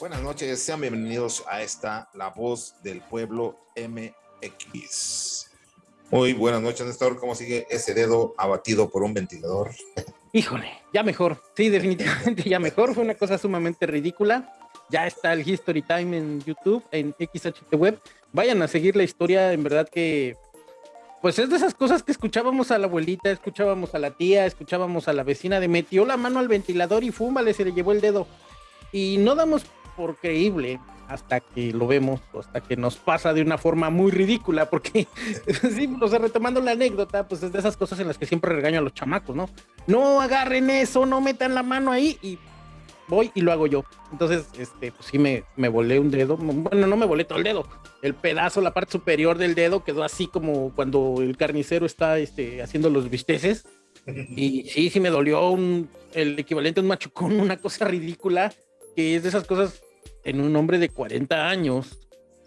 Buenas noches, sean bienvenidos a esta La Voz del Pueblo MX. Muy buenas noches, Néstor. ¿Cómo sigue ese dedo abatido por un ventilador? Híjole, ya mejor. Sí, definitivamente ya mejor. Fue una cosa sumamente ridícula. Ya está el History Time en YouTube, en XHT Web. Vayan a seguir la historia. En verdad que, pues es de esas cosas que escuchábamos a la abuelita, escuchábamos a la tía, escuchábamos a la vecina de metió la mano al ventilador y fúmale, se le llevó el dedo. Y no damos por creíble hasta que lo vemos, hasta que nos pasa de una forma muy ridícula, porque sí, o sea, retomando la anécdota, pues es de esas cosas en las que siempre regaño a los chamacos, ¿no? No agarren eso, no metan la mano ahí y voy y lo hago yo. Entonces, este, pues sí me, me volé un dedo, bueno, no me volé todo el dedo, el pedazo, la parte superior del dedo quedó así como cuando el carnicero está este, haciendo los bisteces. Y sí, sí me dolió un, el equivalente a un machucón, una cosa ridícula, que es de esas cosas en un hombre de 40 años,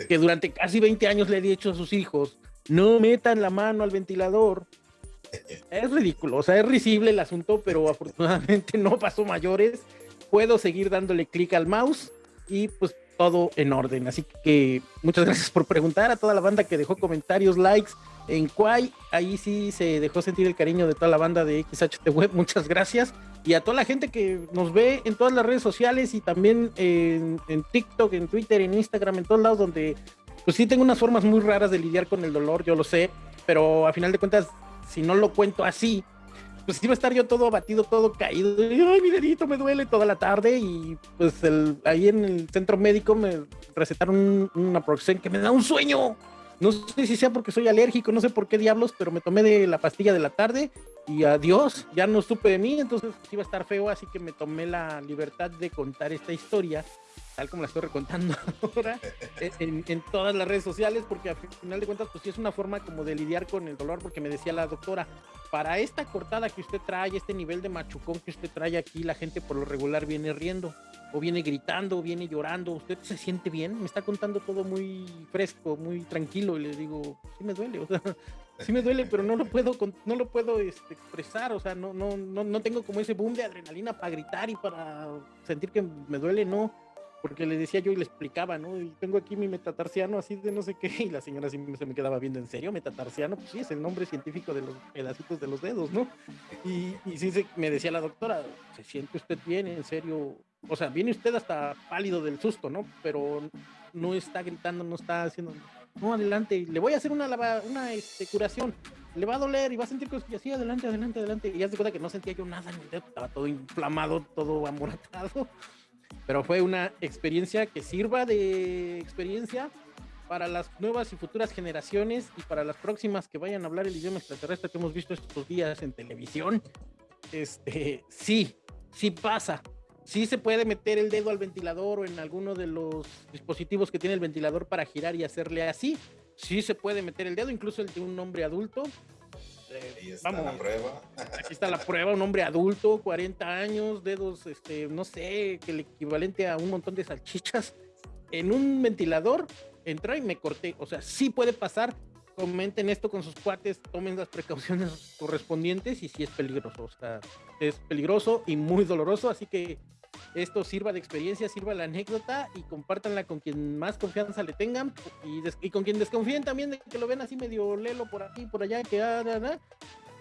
que durante casi 20 años le he dicho a sus hijos, no metan la mano al ventilador. Es ridículo, o sea, es risible el asunto, pero afortunadamente no pasó mayores. Puedo seguir dándole clic al mouse y pues todo en orden. Así que muchas gracias por preguntar a toda la banda que dejó comentarios, likes en Quay. Ahí sí se dejó sentir el cariño de toda la banda de XHT Web. Muchas gracias y a toda la gente que nos ve en todas las redes sociales y también en, TikTok, en Twitter, en Instagram, en todos lados donde pues sí tengo unas formas muy raras de lidiar con el dolor, yo lo sé, pero a final de cuentas, si no lo cuento así, pues iba a estar yo todo abatido, todo caído, ay, mi dedito me duele toda la tarde y pues el, ahí en el centro médico me recetaron una Proxen que me da un sueño. No sé si sea porque soy alérgico, no sé por qué diablos, pero me tomé de la pastilla de la tarde y adiós, ya no supe de mí, entonces iba a estar feo, así que me tomé la libertad de contar esta historia, tal como la estoy recontando ahora, en, en, todas las redes sociales, porque al final de cuentas, pues sí es una forma como de lidiar con el dolor, porque me decía la doctora, para esta cortada que usted trae, este nivel de machucón que usted trae aquí, la gente por lo regular viene riendo, o viene gritando, o viene llorando, ¿usted se siente bien? Me está contando todo muy fresco, muy tranquilo, y le digo, sí me duele, o sea, sí me duele, pero no lo puedo, no lo puedo este, expresar, o sea, no, no, no, no tengo como ese boom de adrenalina para gritar y para sentir que me duele, no, porque le decía yo y le explicaba, ¿no? Y tengo aquí mi metatarsiano así de no sé qué, y la señora sí se me quedaba viendo, ¿en serio? Metatarsiano, pues sí, es el nombre científico de los pedacitos de los dedos, ¿no? Y, y sí me decía la doctora, ¿se siente usted bien? ¿En serio? O sea, viene usted hasta pálido del susto, ¿no? Pero no está gritando, no está haciendo no, adelante, le voy a hacer una, una este, curación, le va a doler y va a sentir que así, adelante, adelante, adelante. Y ya se cuenta que no sentía yo nada estaba todo inflamado, todo amoratado. Pero fue una experiencia que sirva de experiencia para las nuevas y futuras generaciones y para las próximas que vayan a hablar el idioma extraterrestre que hemos visto estos días en televisión. Este, sí, sí pasa sí se puede meter el dedo al ventilador o en alguno de los dispositivos que tiene el ventilador para girar y hacerle así. Sí se puede meter el dedo, incluso el de un hombre adulto. Ahí está la prueba. Aquí está la prueba, un hombre adulto, 40 años, dedos, este, no sé, que el equivalente a un montón de salchichas. En un ventilador, entra y me corté. O sea, sí puede pasar. Comenten esto con sus cuates, tomen las precauciones correspondientes y sí es peligroso. O sea, es peligroso y muy doloroso, así que esto sirva de experiencia, sirva la anécdota y compártanla con quien más confianza le tengan y, con quien desconfíen también de que lo ven así medio lelo por aquí, por allá, que ah,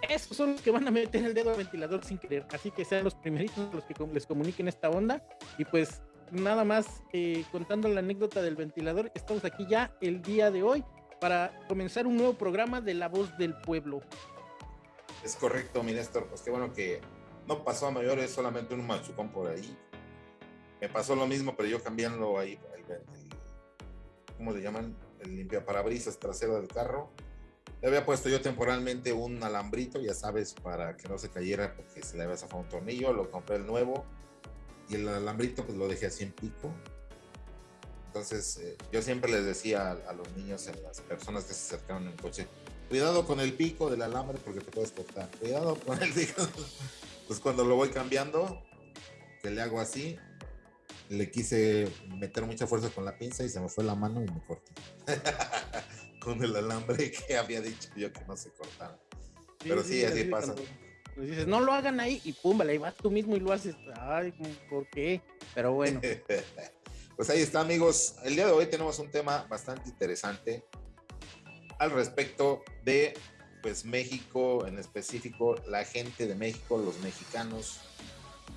esos son los que van a meter el dedo al ventilador sin querer. Así que sean los primeritos los que les comuniquen esta onda. Y pues nada más eh, contando la anécdota del ventilador, estamos aquí ya el día de hoy para comenzar un nuevo programa de La Voz del Pueblo. Es correcto, mi Néstor. Pues qué bueno que no pasó a mayores, solamente un machucón por ahí. Me pasó lo mismo, pero yo cambiando ahí, el, ¿cómo le llaman? El limpiaparabrisas trasero del carro. Le había puesto yo temporalmente un alambrito, ya sabes, para que no se cayera porque se le había zafado un tornillo. Lo compré el nuevo y el alambrito pues lo dejé así en pico. Entonces eh, yo siempre les decía a, los niños, a las personas que se acercaron en el coche, cuidado con el pico del alambre porque te puedes cortar. Cuidado con el pico. Pues cuando lo voy cambiando, que le hago así, le quise meter mucha fuerza con la pinza y se me fue la mano y me corté. con el alambre que había dicho yo que no se cortara. Pero sí, así, pasa. Pues dices, no lo hagan ahí y pum, le vas tú mismo y lo haces. Ay, ¿por qué? Pero bueno. Pues ahí está, amigos. El día de hoy tenemos un tema bastante interesante al respecto de pues México en específico, la gente de México, los mexicanos.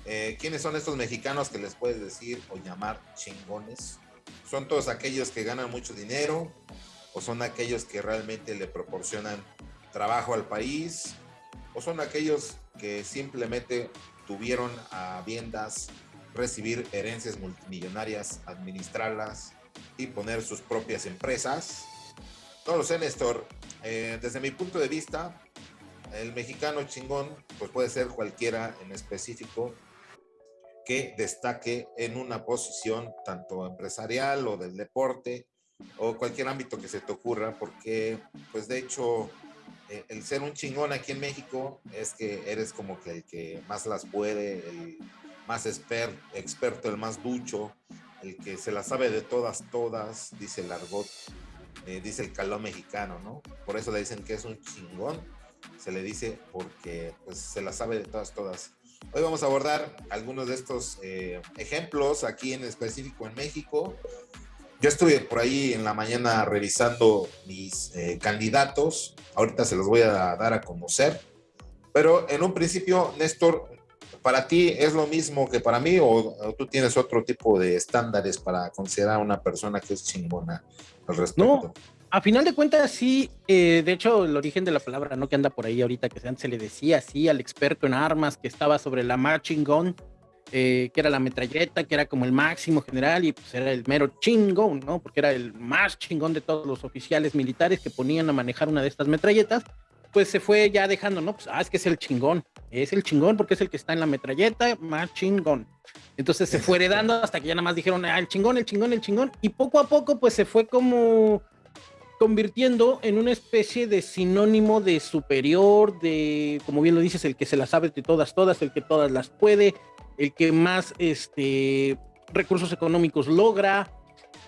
Eh, ¿Quiénes son estos mexicanos que les puedes decir o llamar chingones? ¿Son todos aquellos que ganan mucho dinero o son aquellos que realmente le proporcionan trabajo al país o son aquellos que simplemente tuvieron a viendas recibir herencias multimillonarias, administrarlas y poner sus propias empresas. No lo sé, Néstor. Eh, desde mi punto de vista, el mexicano chingón pues puede ser cualquiera en específico que destaque en una posición tanto empresarial o del deporte o cualquier ámbito que se te ocurra, porque pues de hecho eh, el ser un chingón aquí en México es que eres como que el que más las puede, el más experto, el más ducho, el que se la sabe de todas, todas, dice el argot, eh, dice el caló mexicano, ¿no? Por eso le dicen que es un chingón, se le dice porque pues se la sabe de todas, todas. Hoy vamos a abordar algunos de estos eh, ejemplos aquí en específico en México. Yo estuve por ahí en la mañana revisando mis eh, candidatos, ahorita se los voy a dar a conocer, pero en un principio, Néstor, ¿Para ti es lo mismo que para mí o, tú tienes otro tipo de estándares para considerar a una persona que es chingona al respecto? No, a final de cuentas sí, eh, de hecho el origen de la palabra, ¿no? Que anda por ahí ahorita, que se le decía así al experto en armas que estaba sobre la marching gun, eh, que era la metralleta, que era como el máximo general y pues era el mero chingón, ¿no? Porque era el más chingón de todos los oficiales militares que ponían a manejar una de estas metralletas pues se fue ya dejando, ¿no? Pues, ah, es que es el chingón, es el chingón porque es el que está en la metralleta, más chingón. Entonces se fue heredando hasta que ya nada más dijeron, ah, el chingón, el chingón, el chingón. Y poco a poco, pues se fue como convirtiendo en una especie de sinónimo de superior, de, como bien lo dices, el que se las sabe de todas, todas, el que todas las puede, el que más este, recursos económicos logra.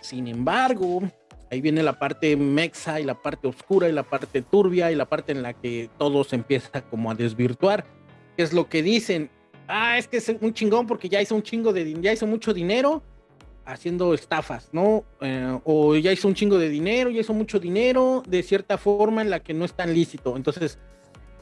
Sin embargo, Ahí viene la parte mexa y la parte oscura y la parte turbia y la parte en la que todo se empieza como a desvirtuar. ¿Qué es lo que dicen? Ah, es que es un chingón porque ya hizo un chingo de ya hizo mucho dinero haciendo estafas, ¿no? Eh, o ya hizo un chingo de dinero, ya hizo mucho dinero de cierta forma en la que no es tan lícito. Entonces,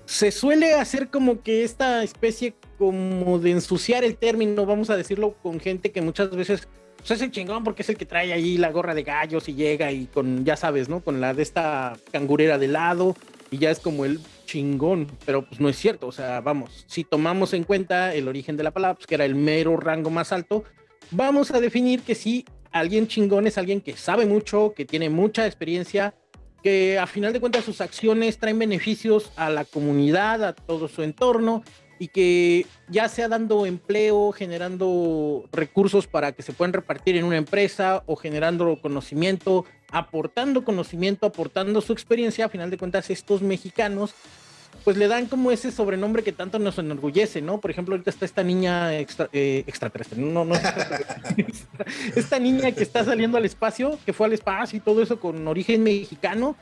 se suele hacer como que esta especie como de ensuciar el término, vamos a decirlo, con gente que muchas veces pues es el chingón porque es el que trae ahí la gorra de gallos y llega y con, ya sabes, ¿no? Con la de esta cangurera de lado y ya es como el chingón, pero pues no es cierto, o sea, vamos, si tomamos en cuenta el origen de la palabra, pues que era el mero rango más alto, vamos a definir que sí, alguien chingón es alguien que sabe mucho, que tiene mucha experiencia, que a final de cuentas sus acciones traen beneficios a la comunidad, a todo su entorno y que ya sea dando empleo, generando recursos para que se puedan repartir en una empresa o generando conocimiento, aportando conocimiento, aportando su experiencia, a final de cuentas estos mexicanos pues le dan como ese sobrenombre que tanto nos enorgullece, ¿no? Por ejemplo, ahorita está esta niña extra, eh, extraterrestre, no, no, esta niña que está saliendo al espacio, que fue al espacio y todo eso con origen mexicano,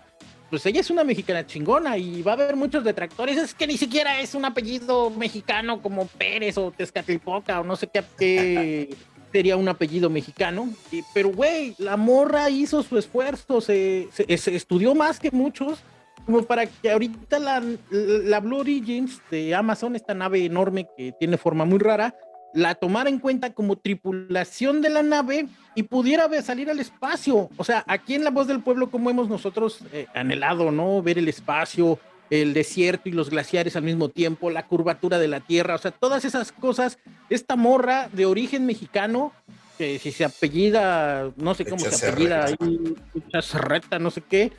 pues ella es una mexicana chingona y va a haber muchos detractores. Es que ni siquiera es un apellido mexicano como Pérez o Tezcatlipoca o no sé qué, sería un apellido mexicano. pero, güey, la morra hizo su esfuerzo, se, estudió más que muchos como para que ahorita la, la Blue Origins de Amazon, esta nave enorme que tiene forma muy rara, la tomara en cuenta como tripulación de la nave y pudiera salir al espacio. O sea, aquí en La Voz del Pueblo, como hemos nosotros eh, anhelado, ¿no? Ver el espacio, el desierto y los glaciares al mismo tiempo, la curvatura de la Tierra, o sea, todas esas cosas. Esta morra de origen mexicano, que si se apellida, no sé cómo se apellida, ahí, reta, no sé qué,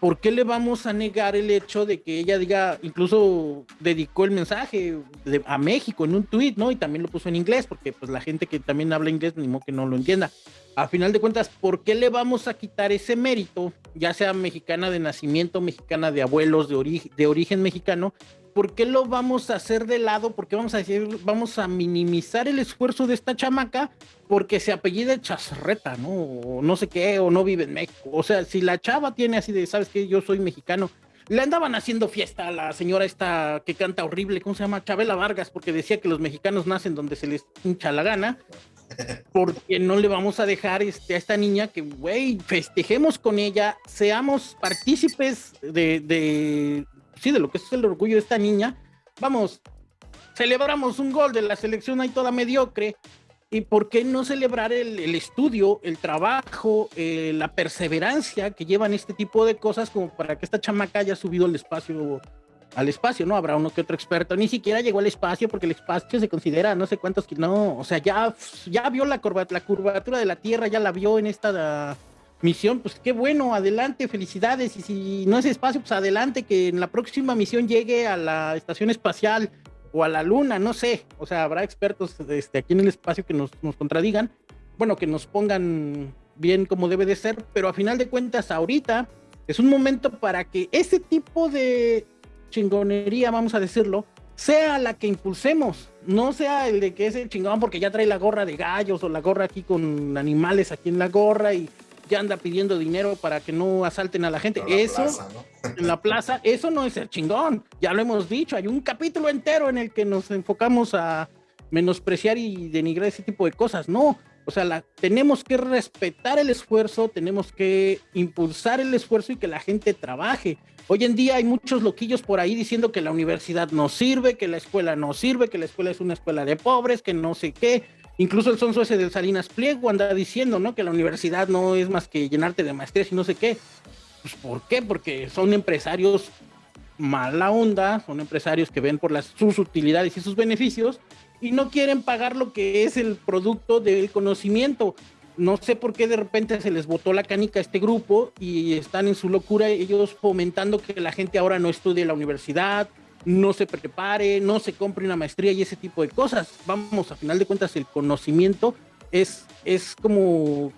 ¿por qué le vamos a negar el hecho de que ella diga, incluso dedicó el mensaje a México en un tweet, ¿no? Y también lo puso en inglés, porque pues la gente que también habla inglés, ni modo que no lo entienda. A final de cuentas, ¿por qué le vamos a quitar ese mérito, ya sea mexicana de nacimiento, mexicana de abuelos, de, de origen mexicano, ¿por qué lo vamos a hacer de lado? ¿Por qué vamos a decir, vamos a minimizar el esfuerzo de esta chamaca porque se apellida Chazarreta, ¿no? O no sé qué, o no vive en México. O sea, si la chava tiene así de, ¿sabes qué? Yo soy mexicano. Le andaban haciendo fiesta a la señora esta que canta horrible, ¿cómo se llama? Chabela Vargas, porque decía que los mexicanos nacen donde se les hincha la gana. porque no le vamos a dejar este, a esta niña que, güey, festejemos con ella, seamos partícipes de, de, sí, de lo que es el orgullo de esta niña. Vamos, celebramos un gol de la selección ahí toda mediocre. ¿Y por qué no celebrar el, estudio, el trabajo, eh, la perseverancia que llevan este tipo de cosas como para que esta chamaca haya subido al espacio al espacio, ¿no? Habrá uno que otro experto, ni siquiera llegó al espacio porque el espacio se considera no sé cuántos no, o sea, ya, ya vio la, la curvatura de la Tierra, ya la vio en esta misión, pues qué bueno, adelante, felicidades, y si no es espacio, pues adelante, que en la próxima misión llegue a la estación espacial o a la luna, no sé, o sea, habrá expertos este, aquí en el espacio que nos, nos contradigan, bueno, que nos pongan bien como debe de ser, pero a final de cuentas ahorita es un momento para que ese tipo de chingonería, vamos a decirlo, sea la que impulsemos, no sea el de que es el chingón porque ya trae la gorra de gallos o la gorra aquí con animales aquí en la gorra y ya anda pidiendo dinero para que no asalten a la gente. eso, en la plaza, eso no es el chingón. Ya lo hemos dicho, hay un capítulo entero en el que nos enfocamos a menospreciar y denigrar ese tipo de cosas. No, o sea, la, tenemos que respetar el esfuerzo, tenemos que impulsar el esfuerzo y que la gente trabaje. Hoy en día hay muchos loquillos por ahí diciendo que la universidad no sirve, que la escuela no sirve, que la escuela es una escuela de pobres, que no sé qué. Incluso el sonso ese de Salinas Pliego anda diciendo, ¿no? Que la universidad no es más que llenarte de maestrías y no sé qué. Pues ¿por qué? Porque son empresarios mala onda, son empresarios que ven por las, sus utilidades y sus beneficios y no quieren pagar lo que es el producto del conocimiento no sé por qué de repente se les botó la canica a este grupo y están en su locura ellos fomentando que la gente ahora no estudie la universidad, no se prepare, no se compre una maestría y ese tipo de cosas. Vamos, a final de cuentas el conocimiento es, es como,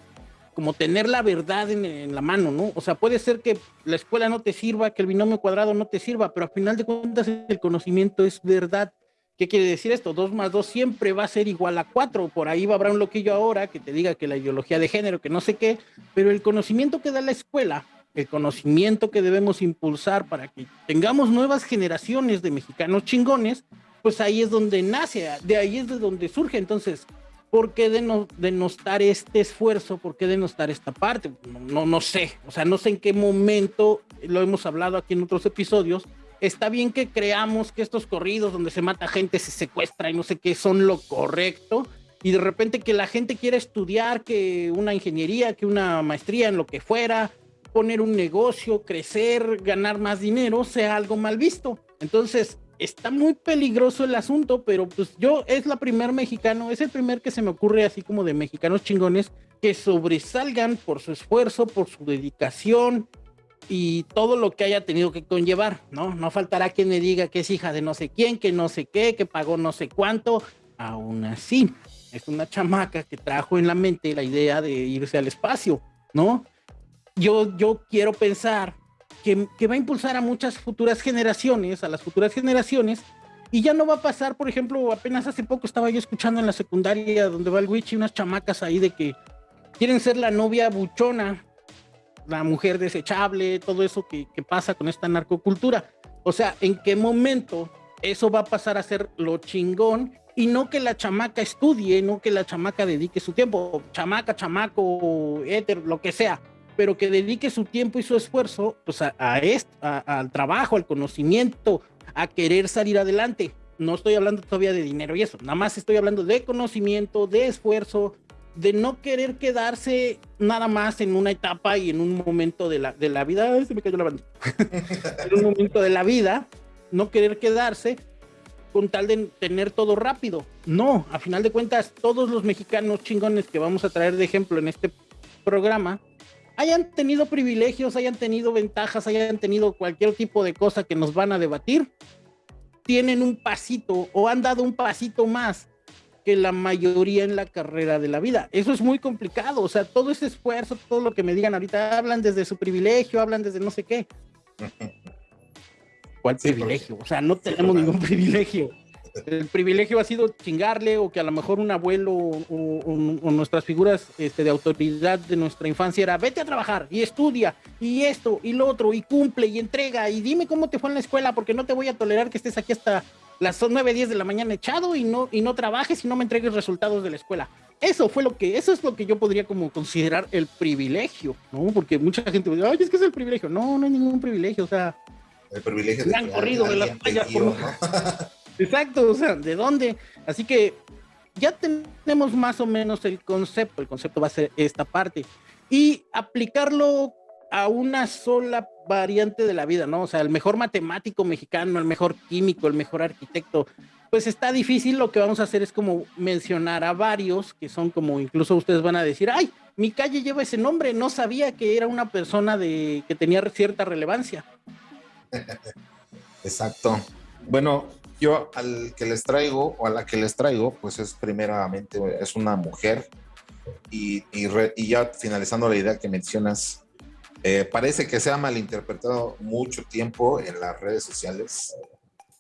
como tener la verdad en, la mano, ¿no? O sea, puede ser que la escuela no te sirva, que el binomio cuadrado no te sirva, pero a final de cuentas el conocimiento es verdad ¿Qué quiere decir esto? 2 más 2 siempre va a ser igual a 4. Por ahí va a haber un loquillo ahora que te diga que la ideología de género, que no sé qué, pero el conocimiento que da la escuela, el conocimiento que debemos impulsar para que tengamos nuevas generaciones de mexicanos chingones, pues ahí es donde nace, de ahí es de donde surge. Entonces, ¿por qué denostar este esfuerzo? ¿Por qué denostar esta parte? No, no sé, o sea, no sé en qué momento, lo hemos hablado aquí en otros episodios, está bien que creamos que estos corridos donde se mata gente, se secuestra y no sé qué son lo correcto, y de repente que la gente quiera estudiar que una ingeniería, que una maestría en lo que fuera, poner un negocio, crecer, ganar más dinero, sea algo mal visto. Entonces, está muy peligroso el asunto, pero pues yo es la primer mexicano, es el primer que se me ocurre así como de mexicanos chingones que sobresalgan por su esfuerzo, por su dedicación, y todo lo que haya tenido que conllevar, ¿no? No faltará quien me diga que es hija de no sé quién, que no sé qué, que pagó no sé cuánto. Aún así, es una chamaca que trajo en la mente la idea de irse al espacio, ¿no? Yo, yo quiero pensar que, que va a impulsar a muchas futuras generaciones, a las futuras generaciones, y ya no va a pasar, por ejemplo, apenas hace poco estaba yo escuchando en la secundaria donde va el Witch y unas chamacas ahí de que quieren ser la novia buchona la mujer desechable, todo eso que, pasa con esta narcocultura. O sea, ¿en qué momento eso va a pasar a ser lo chingón y no que la chamaca estudie, no que la chamaca dedique su tiempo, chamaca, chamaco, éter, lo que sea, pero que dedique su tiempo y su esfuerzo pues a, al trabajo, al conocimiento, a querer salir adelante. No estoy hablando todavía de dinero y eso, nada más estoy hablando de conocimiento, de esfuerzo, de no querer quedarse nada más en una etapa y en un momento de la, de la vida, se me cayó la bandita, en un momento de la vida, no querer quedarse con tal de tener todo rápido. No, a final de cuentas, todos los mexicanos chingones que vamos a traer de ejemplo en este programa, hayan tenido privilegios, hayan tenido ventajas, hayan tenido cualquier tipo de cosa que nos van a debatir, tienen un pasito o han dado un pasito más que la mayoría en la carrera de la vida. Eso es muy complicado, o sea, todo ese esfuerzo, todo lo que me digan ahorita, hablan desde su privilegio, hablan desde no sé qué. ¿Cuál privilegio? O sea, no tenemos ningún privilegio. El privilegio ha sido chingarle o que a lo mejor un abuelo o, nuestras figuras este, de autoridad de nuestra infancia era vete a trabajar y estudia y esto y lo otro y cumple y entrega y dime cómo te fue en la escuela porque no te voy a tolerar que estés aquí hasta las 9, 10 de la mañana echado y no, y no trabajes y no me entregues resultados de la escuela. eso fue lo que, eso es lo que yo podría como considerar el privilegio, ¿no? Porque mucha gente dice, ay, es que es el privilegio. No, no hay ningún privilegio, o sea. El privilegio de han corrido de las playas. Exacto, o sea, ¿de dónde? Así que ya tenemos más o menos el concepto, el concepto va a ser esta parte. Y aplicarlo a una sola variante de la vida, ¿no? O sea, el mejor matemático mexicano, el mejor químico, el mejor arquitecto, pues está difícil. Lo que vamos a hacer es como mencionar a varios que son como incluso ustedes van a decir, ay, mi calle lleva ese nombre, no sabía que era una persona de que tenía cierta relevancia. Exacto. Bueno, yo al que les traigo o a la que les traigo, pues es primeramente es una mujer. Y, ya finalizando la idea que mencionas, eh, parece que se ha malinterpretado mucho tiempo en las redes sociales.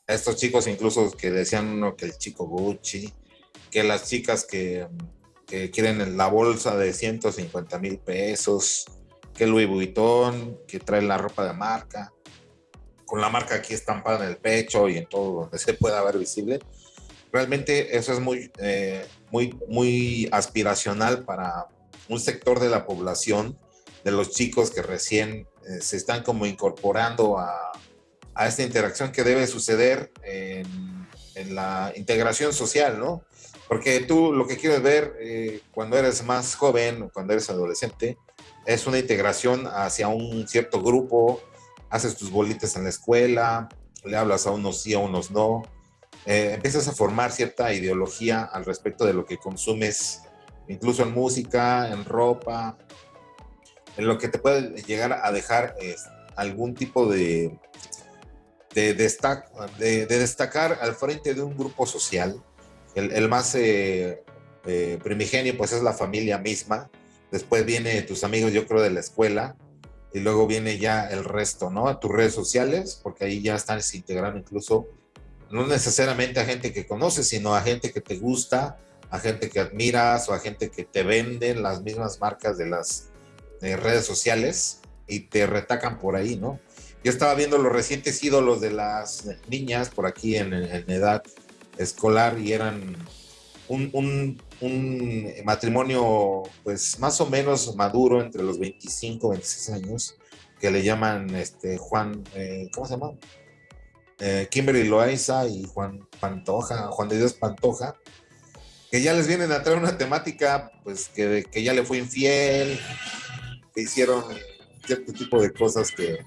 Estos chicos incluso que decían que el chico Gucci, que las chicas que, quieren la bolsa de 150 mil pesos, que Louis Vuitton, que trae la ropa de marca, con la marca aquí estampada en el pecho y en todo donde se pueda ver visible. Realmente eso es muy, eh, muy, muy aspiracional para un sector de la población, de los chicos que recién eh, se están como incorporando a, a esta interacción que debe suceder en, la integración social, ¿no? Porque tú lo que quieres ver eh, cuando eres más joven o cuando eres adolescente es una integración hacia un cierto grupo, haces tus bolitas en la escuela, le hablas a unos sí, a unos no, eh, empiezas a formar cierta ideología al respecto de lo que consumes, incluso en música, en ropa, en lo que te puede llegar a dejar algún tipo de de, de, destacar al frente de un grupo social. El, más eh, eh, primigenio pues es la familia misma, después viene tus amigos yo creo de la escuela y luego viene ya el resto, ¿no? A tus redes sociales, porque ahí ya están integrando incluso no necesariamente a gente que conoces, sino a gente que te gusta, a gente que admiras o a gente que te venden las mismas marcas de las redes sociales y te retacan por ahí, ¿no? Yo estaba viendo los recientes ídolos de las niñas por aquí en, edad escolar y eran un, matrimonio pues más o menos maduro entre los 25 y 26 años que le llaman este Juan, eh, ¿cómo se llama? Eh, Kimberly Loaiza y Juan Pantoja, Juan de Dios Pantoja, que ya les vienen a traer una temática pues que, que ya le fue infiel, que hicieron cierto tipo de cosas que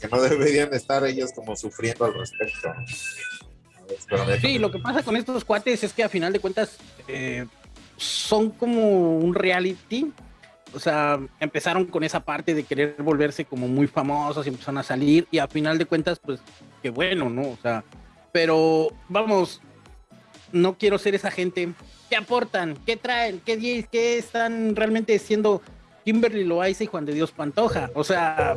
que no deberían estar ellos como sufriendo al respecto. Sí, lo que pasa con estos cuates es que a final de cuentas eh, son como un reality. O sea, empezaron con esa parte de querer volverse como muy famosos y empezaron a salir y a final de cuentas, pues, qué bueno, ¿no? O sea, pero vamos, no quiero ser esa gente. ¿Qué aportan? ¿Qué traen? ¿Qué, qué están realmente siendo Kimberly Loaiza y Juan de Dios Pantoja? O sea,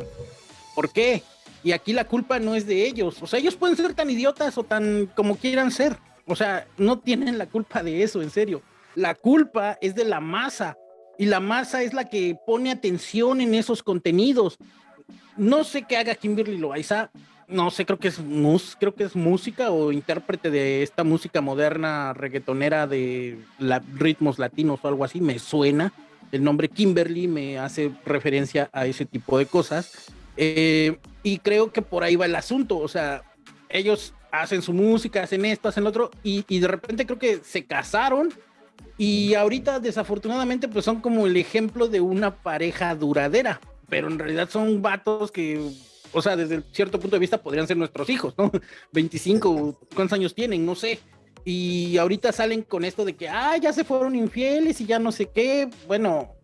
¿por qué? Y aquí la culpa no es de ellos. O sea, ellos pueden ser tan idiotas o tan como quieran ser. O sea, no tienen la culpa de eso, en serio. La culpa es de la masa. Y la masa es la que pone atención en esos contenidos. No sé qué haga Kimberly Loaiza. No sé, creo que es mus, creo que es música o intérprete de esta música moderna reggaetonera de ritmos latinos o algo así. Me suena. El nombre Kimberly me hace referencia a ese tipo de cosas eh, y creo que por ahí va el asunto, o sea, ellos hacen su música, hacen esto, hacen lo otro, y, y, de repente creo que se casaron y ahorita desafortunadamente pues son como el ejemplo de una pareja duradera, pero en realidad son vatos que, o sea, desde cierto punto de vista podrían ser nuestros hijos, ¿no? 25, ¿cuántos años tienen? No sé. Y ahorita salen con esto de que, ah, ya se fueron infieles y ya no sé qué. Bueno,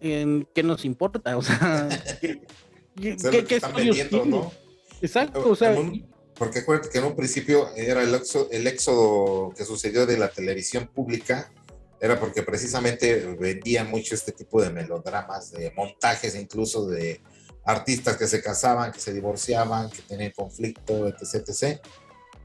¿qué nos importa? O sea, ¿Qué, que están vendiendo, ¿no? Exacto, o sea. porque acuérdate que en un principio era el éxodo, el éxodo que sucedió de la televisión pública, era porque precisamente vendían mucho este tipo de melodramas, de montajes incluso de artistas que se casaban, que se divorciaban, que tenían conflicto, etc, etc.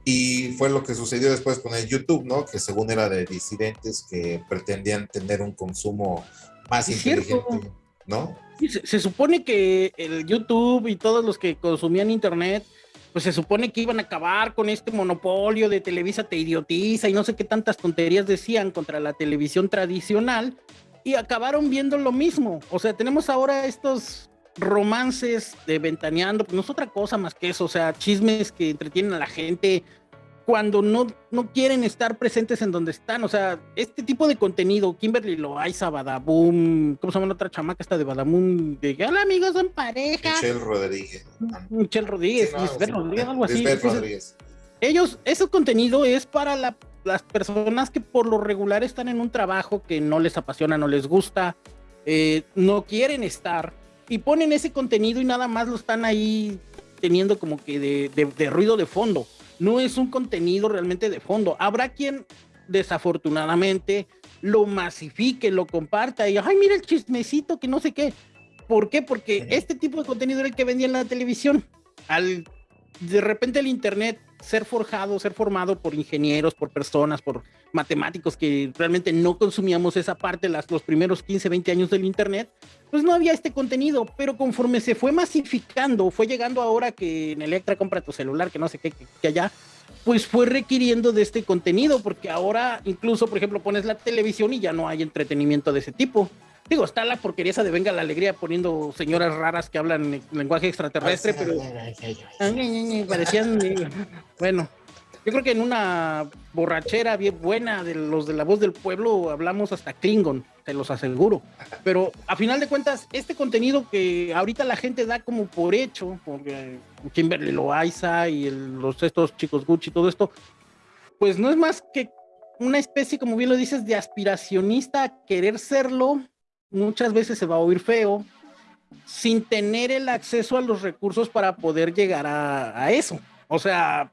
Y fue lo que sucedió después con el YouTube, ¿no? Que según era de disidentes que pretendían tener un consumo más inteligente, ¿no? Se, supone que el YouTube y todos los que consumían Internet pues se supone que iban a acabar con este monopolio de Televisa te idiotiza y no sé qué tantas tonterías decían contra la televisión tradicional y acabaron viendo lo mismo. O sea, tenemos ahora estos romances de ventaneando, pues no es otra cosa más que eso, o sea, chismes que entretienen a la gente, cuando no, no quieren estar presentes en donde están. O sea, este tipo de contenido, Kimberly Loaiza, Badaboom, ¿cómo se llama la otra chamaca esta de Badaboom? De hola amigos, son pareja. Michelle Rodríguez. Michelle Rodríguez, Rodríguez, algo así. ellos, ese contenido es para las personas que por lo regular están en un trabajo que no les apasiona, no les gusta, eh, no quieren estar y ponen ese contenido y nada más lo están ahí teniendo como que de ruido de fondo no es un contenido realmente de fondo. Habrá quien desafortunadamente lo masifique, lo comparta y, ay, mira el chismecito que no sé qué. ¿Por qué? Porque este tipo de contenido era el que vendía en la televisión. Al de repente el Internet ser forjado, ser formado por ingenieros, por personas, por matemáticos que realmente no consumíamos esa parte las, los primeros 15, 20 años del Internet, pues no había este contenido, pero conforme se fue masificando, fue llegando ahora que en Electra compra tu celular, que no sé qué, que, allá, pues fue requiriendo de este contenido, porque ahora incluso, por ejemplo, pones la televisión y ya no hay entretenimiento de ese tipo. Digo, está la porquería esa de Venga la Alegría poniendo señoras raras que hablan lenguaje extraterrestre, pero parecían, bueno, yo creo que en una borrachera bien buena de los de la voz del pueblo hablamos hasta Klingon, te los aseguro. Pero a final de cuentas, este contenido que ahorita la gente da como por hecho, porque Kimberly Loaiza y los, estos chicos Gucci y todo esto, pues no es más que una especie, como bien lo dices, de aspiracionista a querer serlo muchas veces se va a oír feo sin tener el acceso a los recursos para poder llegar a, eso. O sea,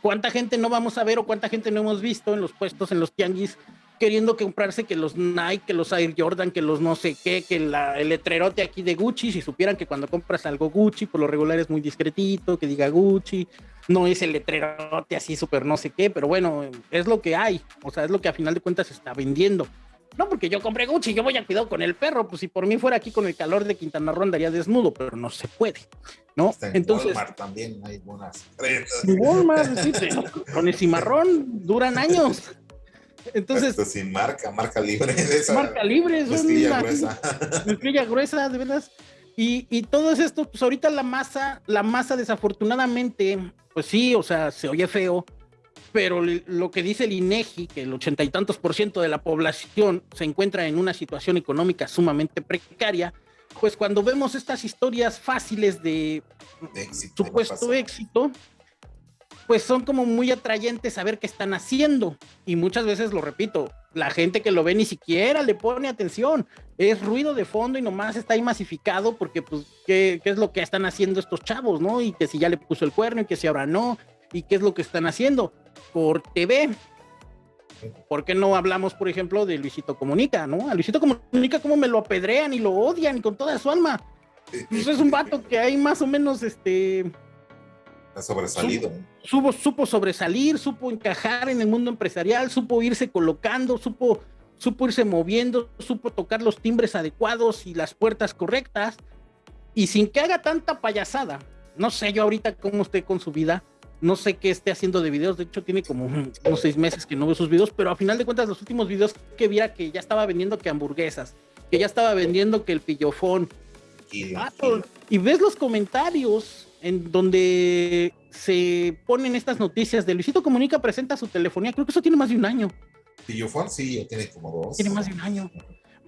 ¿cuánta gente no vamos a ver o cuánta gente no hemos visto en los puestos, en los tianguis, queriendo comprarse que los Nike, que los Air Jordan, que los no sé qué, que el letrerote aquí de Gucci, si supieran que cuando compras algo Gucci, por lo regular es muy discretito, que diga Gucci, no es el letrerote así súper no sé qué, pero bueno, es lo que hay, o sea, es lo que a final de cuentas se está vendiendo. No, porque yo compré Gucci, yo voy a cuidar con el perro, pues si por mí fuera aquí con el calor de Quintana Roo andaría desnudo, pero no se puede, ¿no? en Entonces, Walmart también hay buenas. Walmart, sí, con el cimarrón duran años. Entonces, Esto sin marca, marca libre. marca libre, es una gruesa. gruesa, de verdad. Y, y todo esto, pues ahorita la masa, la masa desafortunadamente, pues sí, o sea, se oye feo, pero lo que dice el INEGI, que el ochenta y tantos por ciento de la población se encuentra en una situación económica sumamente precaria, pues cuando vemos estas historias fáciles de, supuesto éxito, pues son como muy atrayentes a ver qué están haciendo. Y muchas veces lo repito, la gente que lo ve ni siquiera le pone atención. Es ruido de fondo y nomás está ahí masificado porque, pues, ¿qué, qué es lo que están haciendo estos chavos, no? Y que si ya le puso el cuerno y que si ahora no. ¿Y qué es lo que están haciendo? por TV. ¿Por qué no hablamos, por ejemplo, de Luisito Comunica, no? A Luisito Comunica como me lo apedrean y lo odian con toda su alma. Pues es un vato que hay más o menos, este... Ha sobresalido. Supo, supo sobresalir, supo encajar en el mundo empresarial, supo irse colocando, supo, supo irse moviendo, supo tocar los timbres adecuados y las puertas correctas. Y sin que haga tanta payasada, no sé yo ahorita cómo esté con su vida, no sé qué esté haciendo de videos, de hecho tiene como unos seis meses que no veo sus videos, pero a final de cuentas los últimos videos que viera que ya estaba vendiendo que hamburguesas, que ya estaba vendiendo que el pillofón. Y, y ves los comentarios en donde se ponen estas noticias de Luisito Comunica presenta su telefonía, creo que eso tiene más de un año. Pillofón sí, ya tiene como dos. Tiene más de un año.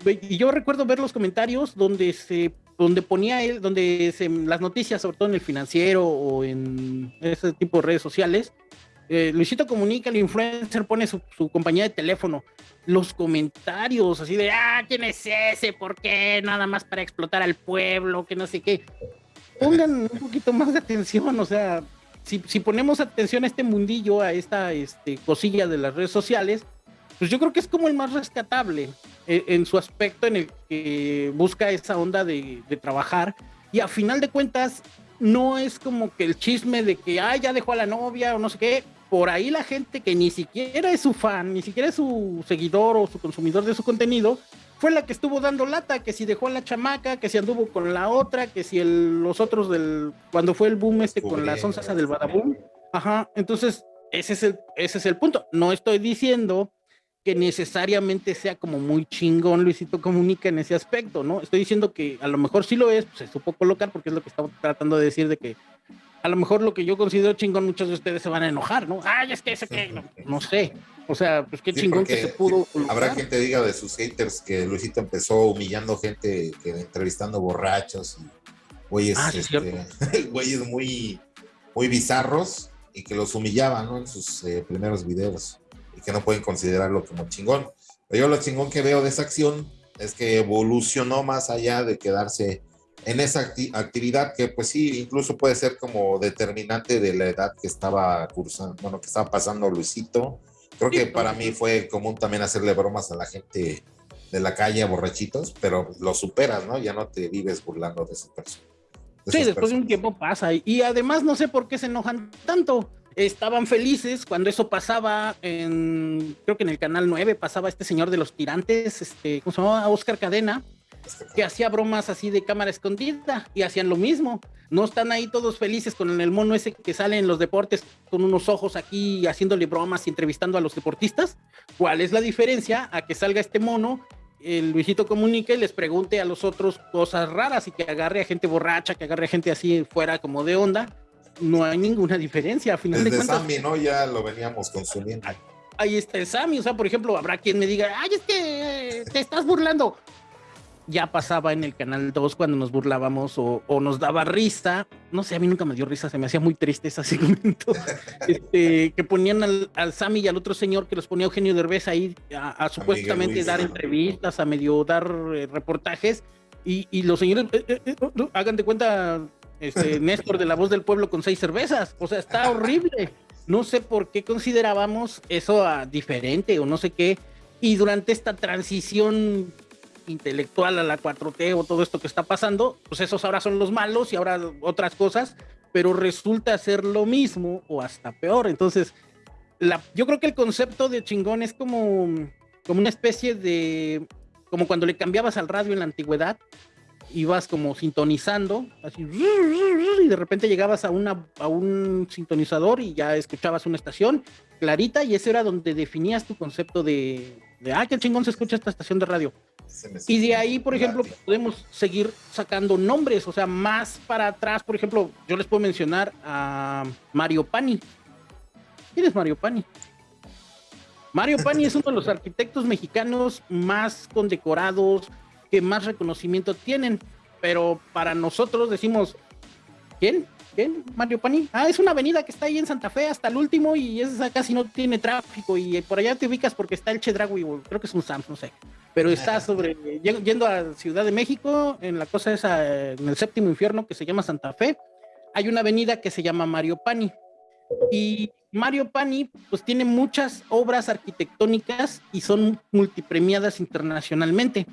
Y yo recuerdo ver los comentarios donde se donde ponía él, donde se, las noticias, sobre todo en el financiero o en ese tipo de redes sociales, eh, Luisito comunica, el influencer pone su, compañía de teléfono, los comentarios así de, ah, ¿quién es ese? ¿Por qué? Nada más para explotar al pueblo, que no sé qué. Pongan un poquito más de atención, o sea, si, si ponemos atención a este mundillo, a esta este, cosilla de las redes sociales, pues yo creo que es como el más rescatable eh, en, su aspecto en el que busca esa onda de, trabajar y a final de cuentas no es como que el chisme de que, ah, ya dejó a la novia o no sé qué, por ahí la gente que ni siquiera es su fan, ni siquiera es su seguidor o su consumidor de su contenido, fue la que estuvo dando lata, que si dejó a la chamaca, que si anduvo con la otra, que si los otros del, cuando fue el boom este con las onzas del Badaboom. Ajá, entonces ese es, el, ese es el punto. No estoy diciendo que necesariamente sea como muy chingón Luisito Comunica en ese aspecto, ¿no? Estoy diciendo que a lo mejor sí lo es, pues se supo colocar porque es lo que estaba tratando de decir de que a lo mejor lo que yo considero chingón, muchos de ustedes se van a enojar, ¿no? Ay, es que ese que, no, sé. O sea, pues qué chingón que se pudo. Habrá quien te diga de sus haters que Luisito empezó humillando gente, que entrevistando borrachos y güeyes, ah, este, güeyes muy, muy bizarros y que los humillaba, ¿no? En sus eh, primeros videos y que no pueden considerarlo como chingón. Pero yo lo chingón que veo de esa acción es que evolucionó más allá de quedarse en esa actividad que pues sí, incluso puede ser como determinante de la edad que estaba cursando, bueno, que estaba pasando Luisito. Creo que para mí fue común también hacerle bromas a la gente de la calle, borrachitos, pero lo superas, ¿no? Ya no te vives burlando de esa persona. sí, después de un tiempo pasa. Y además no sé por qué se enojan tanto. Estaban felices cuando eso pasaba en, creo que en el canal 9 pasaba este señor de los tirantes, este, ¿cómo se llama? Oscar Cadena que hacía bromas así de cámara escondida y hacían lo mismo. No están ahí todos felices con el mono ese que sale en los deportes con unos ojos aquí haciéndole bromas y entrevistando a los deportistas. ¿Cuál es la diferencia a que salga este mono, el Luisito comunique y les pregunte a los otros cosas raras y que agarre a gente borracha, que agarre a gente así fuera como de onda? No hay ninguna diferencia. A final Desde de cuentas, Sammy, ¿no? Ya lo veníamos consumiendo. Ahí está el Sammy. O sea, por ejemplo, habrá quien me diga, ay, es que te estás burlando ya pasaba en el canal 2 cuando nos burlábamos o, nos daba risa. No sé, a mí nunca me dio risa, se me hacía muy triste ese segmento. este, que ponían al, al Sammy y al otro señor que los ponía Eugenio Derbez ahí a, supuestamente dar entrevistas, a medio dar eh, reportajes. Y, y, los señores, eh, eh, hagan de cuenta, este, Néstor de la voz del pueblo con seis cervezas. O sea, está horrible. No sé por qué considerábamos eso a diferente o no sé qué. Y durante esta transición intelectual a la 4T o todo esto que está pasando, pues esos ahora son los malos y ahora otras cosas, pero resulta ser lo mismo o hasta peor. Entonces, la, yo creo que el concepto de chingón es como, como una especie de, como cuando le cambiabas al radio en la antigüedad, ibas como sintonizando, así, y de repente llegabas a, una, a un sintonizador y ya escuchabas una estación clarita y ese era donde definías tu concepto de, de ah, qué chingón se escucha esta estación de radio. Y de ahí, por ejemplo, podemos seguir sacando nombres, o sea, más para atrás, por ejemplo, yo les puedo mencionar a Mario Pani. ¿Quién es Mario Pani? Mario Pani es uno de los arquitectos mexicanos más condecorados, que más reconocimiento tienen, pero para nosotros decimos, ¿quién? ¿Quién? Mario Pani. Ah, es una avenida que está ahí en Santa Fe hasta el último y esa casi no tiene tráfico y por allá te ubicas porque está el Chedragui, creo que es un Sam, no sé pero está sobre, yendo a Ciudad de México, en la cosa esa, en el séptimo infierno que se llama Santa Fe, hay una avenida que se llama Mario Pani. Y Mario Pani, pues tiene muchas obras arquitectónicas y son multipremiadas internacionalmente.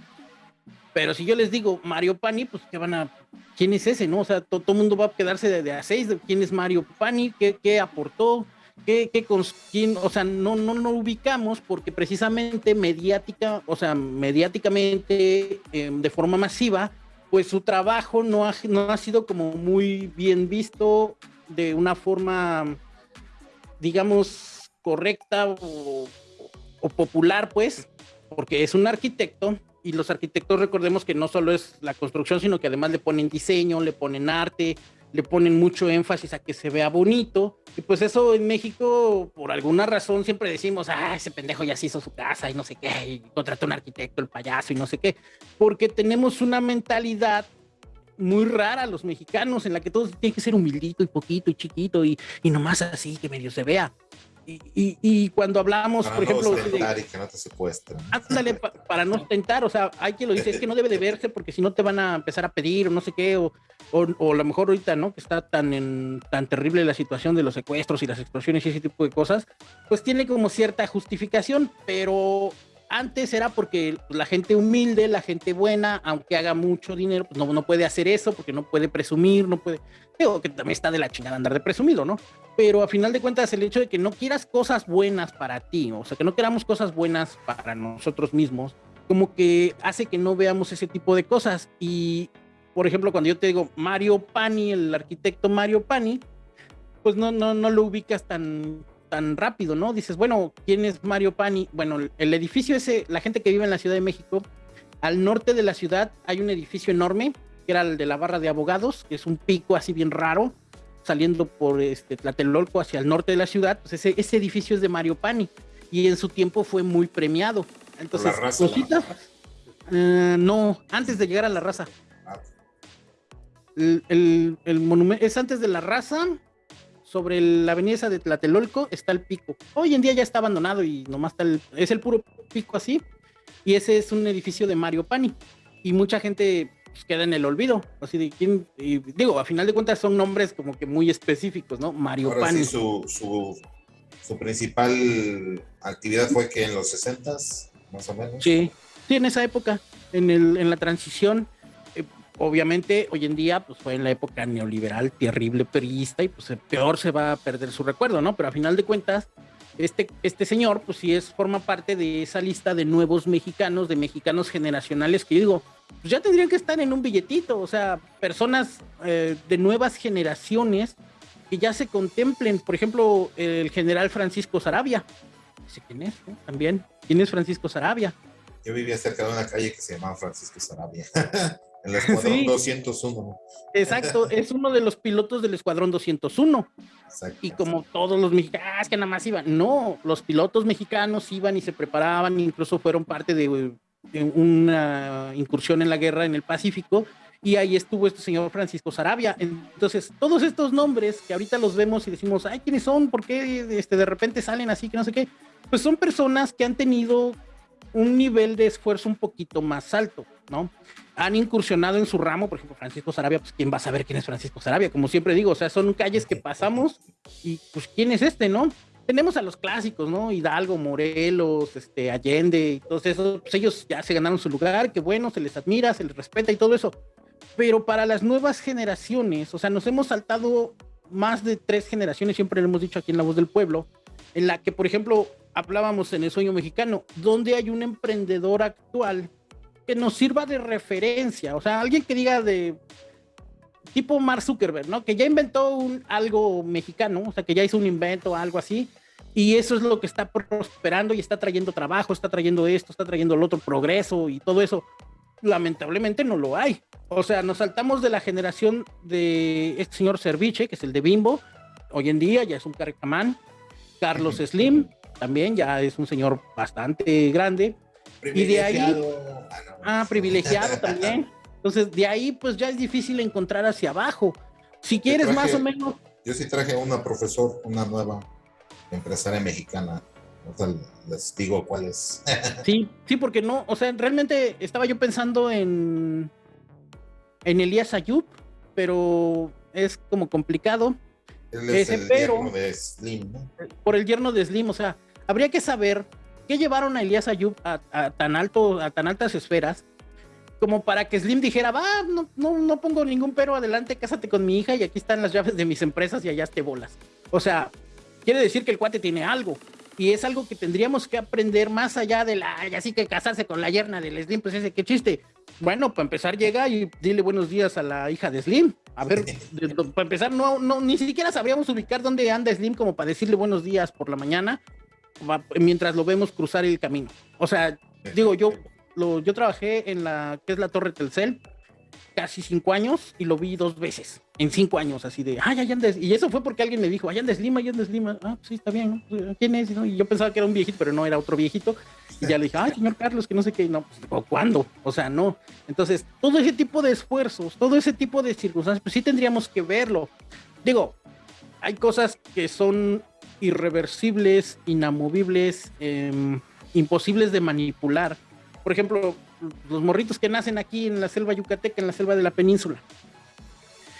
Pero si yo les digo Mario Pani, pues ¿qué van a, ¿quién es ese? No, o sea, todo el mundo va a quedarse de, a seis de quién es Mario Pani, qué, qué aportó, que, que con quién, o sea, no, no, no ubicamos porque precisamente mediática, o sea, mediáticamente, em, de forma masiva, pues su trabajo no ha, no ha sido como muy bien visto de una forma, digamos, correcta o popular, pues, porque es un arquitecto y los arquitectos recordemos que no solo es la construcción, sino que además le ponen diseño, le ponen arte, le ponen mucho énfasis a que se vea bonito. Y pues eso en México, por alguna razón, siempre decimos, ah, ese pendejo ya se hizo su casa y no sé qué, y contrató un arquitecto, el payaso y no sé qué. Porque tenemos una mentalidad muy rara los mexicanos en la que todo tiene que ser humildito y poquito y chiquito y, y nomás así que medio se vea. Y, y, cuando hablamos, por ejemplo... De, y que no te secuestren. Ándale, para no tentar, o sea, hay quien lo dice, es que no debe de verse porque si no te van a empezar a pedir o no sé qué, o, o, a lo mejor ahorita, ¿no? Que está tan, en, tan terrible la situación de los secuestros y las explosiones y ese tipo de cosas, pues tiene como cierta justificación, pero antes era porque la gente humilde, la gente buena, aunque haga mucho dinero, pues no, no puede hacer eso porque no puede presumir, no puede, digo que también está de la chingada andar de presumido, ¿no? Pero a final de cuentas el hecho de que no quieras cosas buenas para ti, o sea, que no queramos cosas buenas para nosotros mismos, como que hace que no veamos ese tipo de cosas. Y, por ejemplo, cuando yo te digo Mario Pani, el arquitecto Mario Pani, pues no, no, no lo ubicas tan, tan rápido, ¿no? Dices, bueno, ¿quién es Mario Pani? Bueno, el edificio ese, la gente que vive en la Ciudad de México, al norte de la ciudad hay un edificio enorme, que era el de la barra de abogados, que es un pico así bien raro, saliendo por este Tlatelolco hacia el norte de la ciudad, pues ese, ese edificio es de Mario Pani y en su tiempo fue muy premiado. Entonces, cositas, eh, no, antes de llegar a la raza. Ah. El, el, monumento es antes de la raza, sobre la avenida de Tlatelolco está el pico. Hoy en día ya está abandonado y nomás está el, es el puro pico así. Y ese es un edificio de Mario Pani. Y mucha gente pues, queda en el olvido. Así de quién, digo, a final de cuentas son nombres como que muy específicos, ¿no? Mario Pani. su, su, su, principal actividad fue que en los 60 más o menos. Sí, sí, en esa época, en, el, en la transición. Obviamente, hoy en día, pues fue en la época neoliberal, terrible, periodista, y pues peor se va a perder su recuerdo, ¿no? Pero a final de cuentas, este, este señor, pues sí es, forma parte de esa lista de nuevos mexicanos, de mexicanos generacionales que yo digo, pues ya tendrían que estar en un billetito, o sea, personas eh, de nuevas generaciones que ya se contemplen, por ejemplo, el general Francisco Sarabia, quién es, también, ¿quién es Francisco Sarabia? Yo vivía cerca de una calle que se llamaba Francisco Sarabia. El Escuadrón 201. Exacto, es uno de los pilotos del Escuadrón 201. Y como todos los mexicanos, ah, que nada más iban. No, los pilotos mexicanos iban y se preparaban, incluso fueron parte de, una incursión en la guerra en el Pacífico. Y ahí estuvo este señor Francisco Sarabia. Entonces, todos estos nombres que ahorita los vemos y decimos, ay, ¿quiénes son? ¿Por qué este, de repente salen así que no sé qué? Pues son personas que han tenido un nivel de esfuerzo un poquito más alto, ¿no? Han incursionado en su ramo, por ejemplo, Francisco Sarabia, pues quién va a saber quién es Francisco Sarabia, como siempre digo, o sea, son calles que pasamos y pues quién es este, ¿no? Tenemos a los clásicos, ¿no? Hidalgo, Morelos, este, Allende y todos esos, pues ellos ya se ganaron su lugar, que bueno, se les admira, se les respeta y todo eso. Pero para las nuevas generaciones, o sea, nos hemos saltado más de tres generaciones, siempre lo hemos dicho aquí en La Voz del Pueblo, en la que, por ejemplo, hablábamos en el sueño mexicano, donde hay un emprendedor actual que nos sirva de referencia, o sea, alguien que diga de tipo Mark Zuckerberg, ¿no? Que ya inventó un, algo mexicano, o sea, que ya hizo un invento, algo así, y eso es lo que está prosperando y está trayendo trabajo, está trayendo esto, está trayendo el otro progreso y todo eso. Lamentablemente no lo hay. O sea, nos saltamos de la generación de este señor Serviche, que es el de Bimbo, hoy en día ya es un caricamán, Carlos Slim, también ya es un señor bastante grande. Y de ahí, ah, ah privilegiado también. Entonces, de ahí, pues ya es difícil encontrar hacia abajo. Si quieres, más o menos. Yo sí traje una profesor, una nueva empresaria mexicana. les digo cuál es. sí, sí, porque no, o sea, realmente estaba yo pensando en, en Elías Ayub, pero es como complicado. Ese, pero, de Slim, Por el yerno de Slim, o sea, habría que saber qué llevaron a Elías Ayub a, tan alto, a tan altas esferas, como para que Slim dijera, va, no, no, no pongo ningún pero, adelante, cásate con mi hija y aquí están las llaves de mis empresas y allá te bolas. O sea, quiere decir que el cuate tiene algo. Y es algo que tendríamos que aprender más allá de la, así que casarse con la yerna del Slim, pues ese, qué chiste. Bueno, para empezar llega y dile buenos días a la hija de Slim. A ver, para empezar, no, no, ni siquiera sabríamos ubicar dónde anda Slim como para decirle buenos días por la mañana mientras lo vemos cruzar el camino. O sea, digo, yo, lo, yo trabajé en la que es la Torre Telcel casi cinco años y lo vi dos veces en cinco años, así de, ay, allá andes. Y eso fue porque alguien me dijo, allá andes Lima, allá andes Lima. Ah, sí, está bien, ¿no? ¿Quién es? Y yo pensaba que era un viejito, pero no era otro viejito. Y ya le dije, ay, señor Carlos, que no sé qué. No, pues, ¿cuándo? O sea, no. Entonces, todo ese tipo de esfuerzos, todo ese tipo de circunstancias, pues sí tendríamos que verlo. Digo, hay cosas que son irreversibles, inamovibles, em, imposibles de manipular. Por ejemplo, los morritos que nacen aquí en la selva yucateca, en la selva de la península.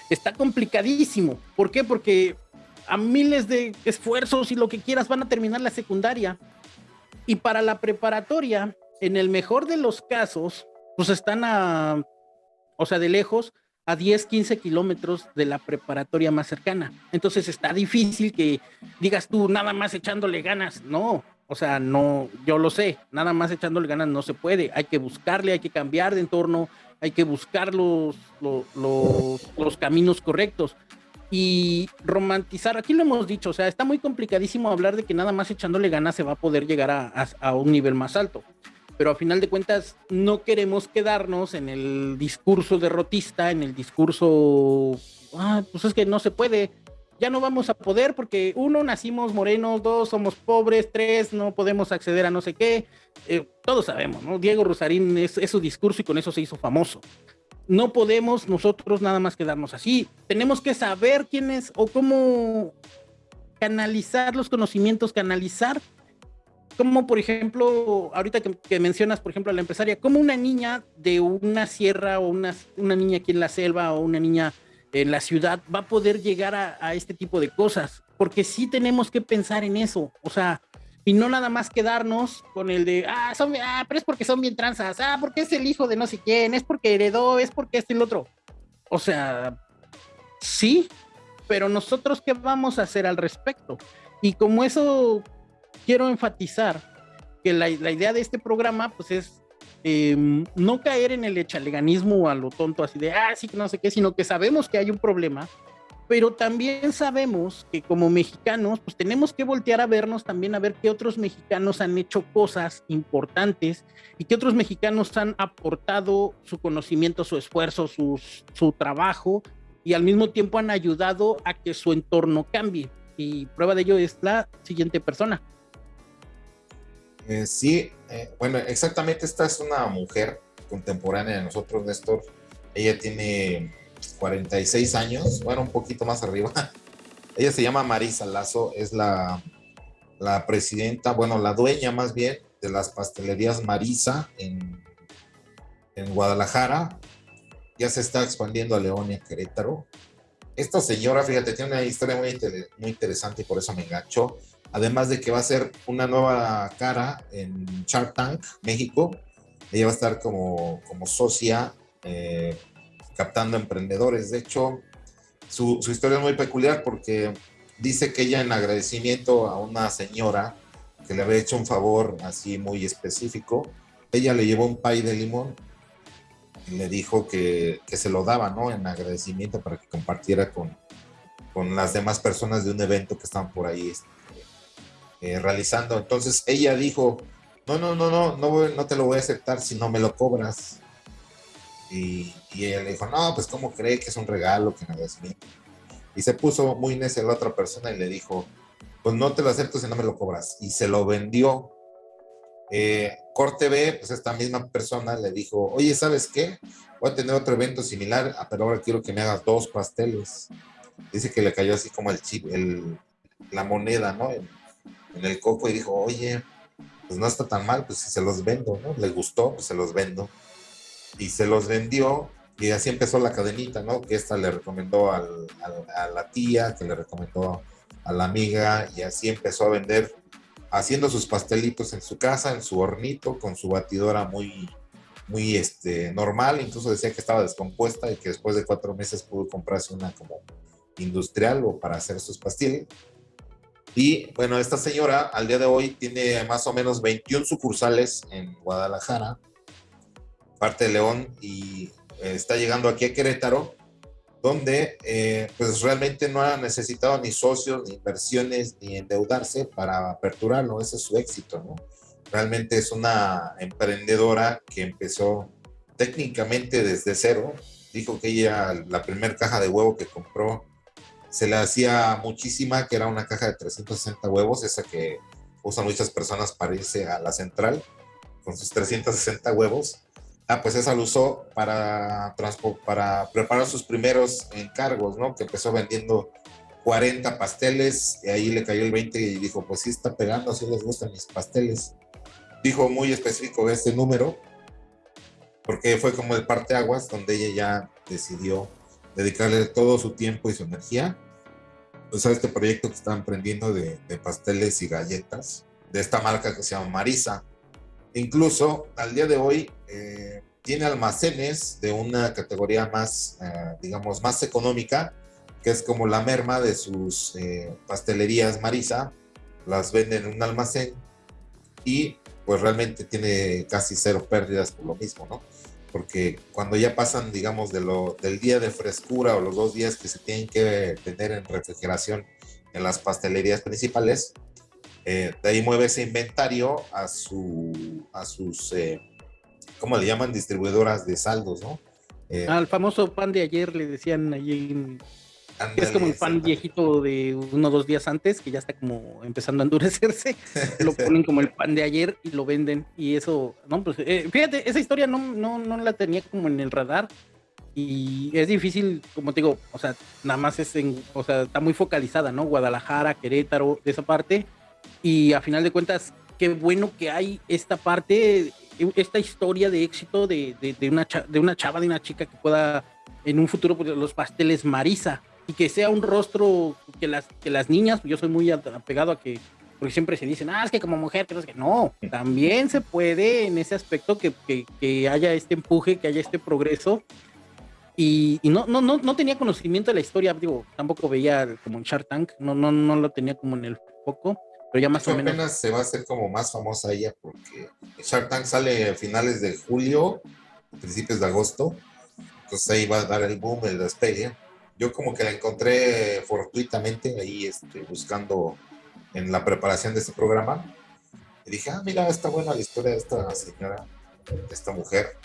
Está complicadísimo. ¿Por qué? Porque a miles de esfuerzos y lo que quieras van a terminar la secundaria. Y para la preparatoria, en el mejor de los casos, pues están a, o sea, de lejos, a 10, 15 kilómetros de la preparatoria más cercana. Entonces está difícil que digas tú nada más echándole ganas. No, O sea, no, yo lo sé, nada más echándole ganas no se puede. Hay que buscarle, hay que cambiar de entorno, hay que buscar los, los, caminos correctos y romantizar. Aquí lo hemos dicho, o sea, está muy complicadísimo hablar de que nada más echándole ganas se va a poder llegar a, un nivel más alto. Pero a final de cuentas, no queremos quedarnos en el discurso derrotista, en el discurso, ah, pues es que no se puede, ya no vamos a poder porque uno, nacimos morenos, dos, somos pobres, tres, no podemos acceder a no sé qué. Eh, todos sabemos, ¿no? Diego Rosarín es, su discurso y con eso se hizo famoso. No podemos nosotros nada más quedarnos así. Tenemos que saber quién es o cómo canalizar los conocimientos, canalizar como por ejemplo, ahorita que, mencionas, por ejemplo, a la empresaria, como una niña de una sierra o una, una niña aquí en la selva o una niña en la ciudad va a poder llegar a, este tipo de cosas, porque sí tenemos que pensar en eso, o sea, y no nada más quedarnos con el de, ah, son, ah, pero es porque son bien tranzas, ah, porque es el hijo de no sé quién, es porque heredó, es porque este y el otro. O sea, sí, pero nosotros qué vamos a hacer al respecto. Y como eso quiero enfatizar que la, la idea de este programa, pues es Em, no caer en el echaleganismo a lo tonto, así de, ah, sí, que no sé qué, sino que sabemos que hay un problema, pero también sabemos que como mexicanos, pues tenemos que voltear a vernos también a ver qué otros mexicanos han hecho cosas importantes y qué otros mexicanos han aportado su conocimiento, su esfuerzo, su trabajo y al mismo tiempo han ayudado a que su entorno cambie. Y prueba de ello es la siguiente persona. Eh, sí, eh, bueno, exactamente esta es una mujer contemporánea de nosotros, Néstor. Ella tiene 46 años, bueno, un poquito más arriba. Ella se llama Marisa Lazo, es la, la presidenta, bueno, la dueña más bien de las pastelerías Marisa en, en Guadalajara. Ya se está expandiendo a León y a Querétaro. Esta señora, fíjate, tiene una historia muy, muy interesante y por eso me enganchó Además de que va a ser una nueva cara en Shark Tank, México. Ella va a estar como, como socia eh, captando emprendedores. De hecho, su, historia es muy peculiar porque dice que ella en agradecimiento a una señora que le había hecho un favor así muy específico, ella le llevó un pay de limón y le dijo que, que se lo daba, ¿no? En agradecimiento para que compartiera con, con las demás personas de un evento que estaban por ahí este, eh, realizando. Entonces ella dijo, no, no, no, no, no, no te lo voy a aceptar si no me lo cobras. Y, y ella le dijo, no, pues cómo cree que es un regalo, que nada es mío. Y se puso muy necia la otra persona y le dijo, pues no te lo acepto si no me lo cobras. Y se lo vendió. Eh, Corte B, pues esta misma persona le dijo, oye, ¿sabes qué? Voy a tener otro evento similar, ah, pero ahora quiero que me hagas dos pasteles. Dice que le cayó así como el chip, el, la moneda, ¿no? En el coco y dijo, oye, pues no está tan mal, pues si se los vendo, ¿no? Le gustó, pues se los vendo. Y se los vendió y así empezó la cadenita, ¿no? Que esta le recomendó a la tía, que le recomendó a la amiga y así empezó a vender haciendo sus pastelitos en su casa, en su hornito, con su batidora muy, muy este, normal, incluso decía que estaba descompuesta y que después de cuatro meses pudo comprarse una como industrial o para hacer sus pasteles. Y bueno, esta señora al día de hoy tiene más o menos 21 sucursales en Guadalajara, parte de León, y eh, está llegando aquí a Querétaro, donde eh, pues realmente no ha necesitado ni socios, ni inversiones, ni endeudarse para aperturarlo. Ese es su éxito, ¿no? Realmente es una emprendedora que empezó técnicamente desde cero. Dijo que ella, la primera caja de huevo que compró se le hacía muchísima, que era una caja de 360 huevos, esa que usan muchas personas para irse a la central, con sus 360 huevos. Ah, pues esa lo usó para, para preparar sus primeros encargos, ¿no? Que empezó vendiendo 40 pasteles, y ahí le cayó el 20 y dijo, pues sí está pegando, sí les gustan mis pasteles. Dijo muy específico este número, porque fue como el parteaguas, donde ella ya decidió dedicarle todo su tiempo y su energía pues, a este proyecto que está emprendiendo de, pasteles y galletas de esta marca que se llama Marisa. Incluso al día de hoy eh, tiene almacenes de una categoría más, eh, digamos, más económica, que es como la merma de sus eh, pastelerías Marisa. Las venden en un almacén y pues realmente tiene casi cero pérdidas por lo mismo, ¿no? Porque cuando ya pasan, digamos, del día de frescura o los dos días que se tienen que tener en refrigeración en las pastelerías principales, eh, de ahí mueve ese inventario a, su, a sus, eh, ¿cómo le llaman? Distribuidoras de saldos, ¿no? Eh, Al famoso pan de ayer le decían allí en es como el pan viejito de uno o dos días antes, que ya está como empezando a endurecerse. lo ponen como el pan de ayer y lo venden. Y eso, no, pues eh, fíjate, esa historia no, no, no la tenía como en el radar. Y es difícil, como te digo, o sea, nada más es en, o sea, está muy focalizada, ¿no? Guadalajara, Querétaro, de esa parte. Y a final de cuentas, qué bueno que hay esta parte, esta historia de éxito de, de, una, de una chava, de una chica que pueda en un futuro pues, los pasteles Marisa y que sea un rostro que las, que las niñas, yo soy muy apegado a que, porque siempre se dicen, ah, es que como mujer, que no, que no, también se puede en ese aspecto que, que, que haya este empuje, que haya este progreso. Y, y, no, no, no, no tenía conocimiento de la historia, digo, tampoco veía como en Shark Tank, no, no, no lo tenía como en el foco, pero ya más o menos. apenas se va a hacer como más famosa ella porque Shark Tank sale a finales de julio, principios de agosto, entonces ahí va a dar el boom, el despegue yo como que la encontré fortuitamente ahí este, buscando en la preparación de este programa. Y dije, ah, mira, está buena la historia de esta señora, de esta mujer,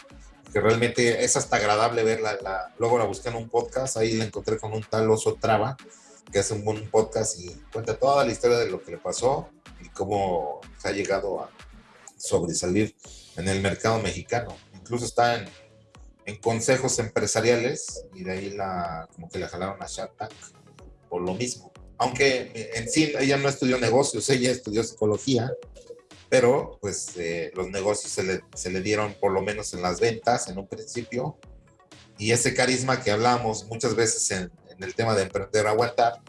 que realmente es hasta agradable verla. La, luego la busqué en un podcast, ahí la encontré con un tal Oso Traba, que hace un buen podcast y cuenta toda la historia de lo que le pasó y cómo se ha llegado a sobresalir en el mercado mexicano. Incluso está en, en consejos empresariales y de ahí la, como que le jalaron a Shark Tank por lo mismo. Aunque en sí ella no estudió negocios, ella estudió psicología, pero pues eh, los negocios se le, se le, dieron por lo menos en las ventas en un principio y ese carisma que hablamos muchas veces en, en el tema de emprender aguantar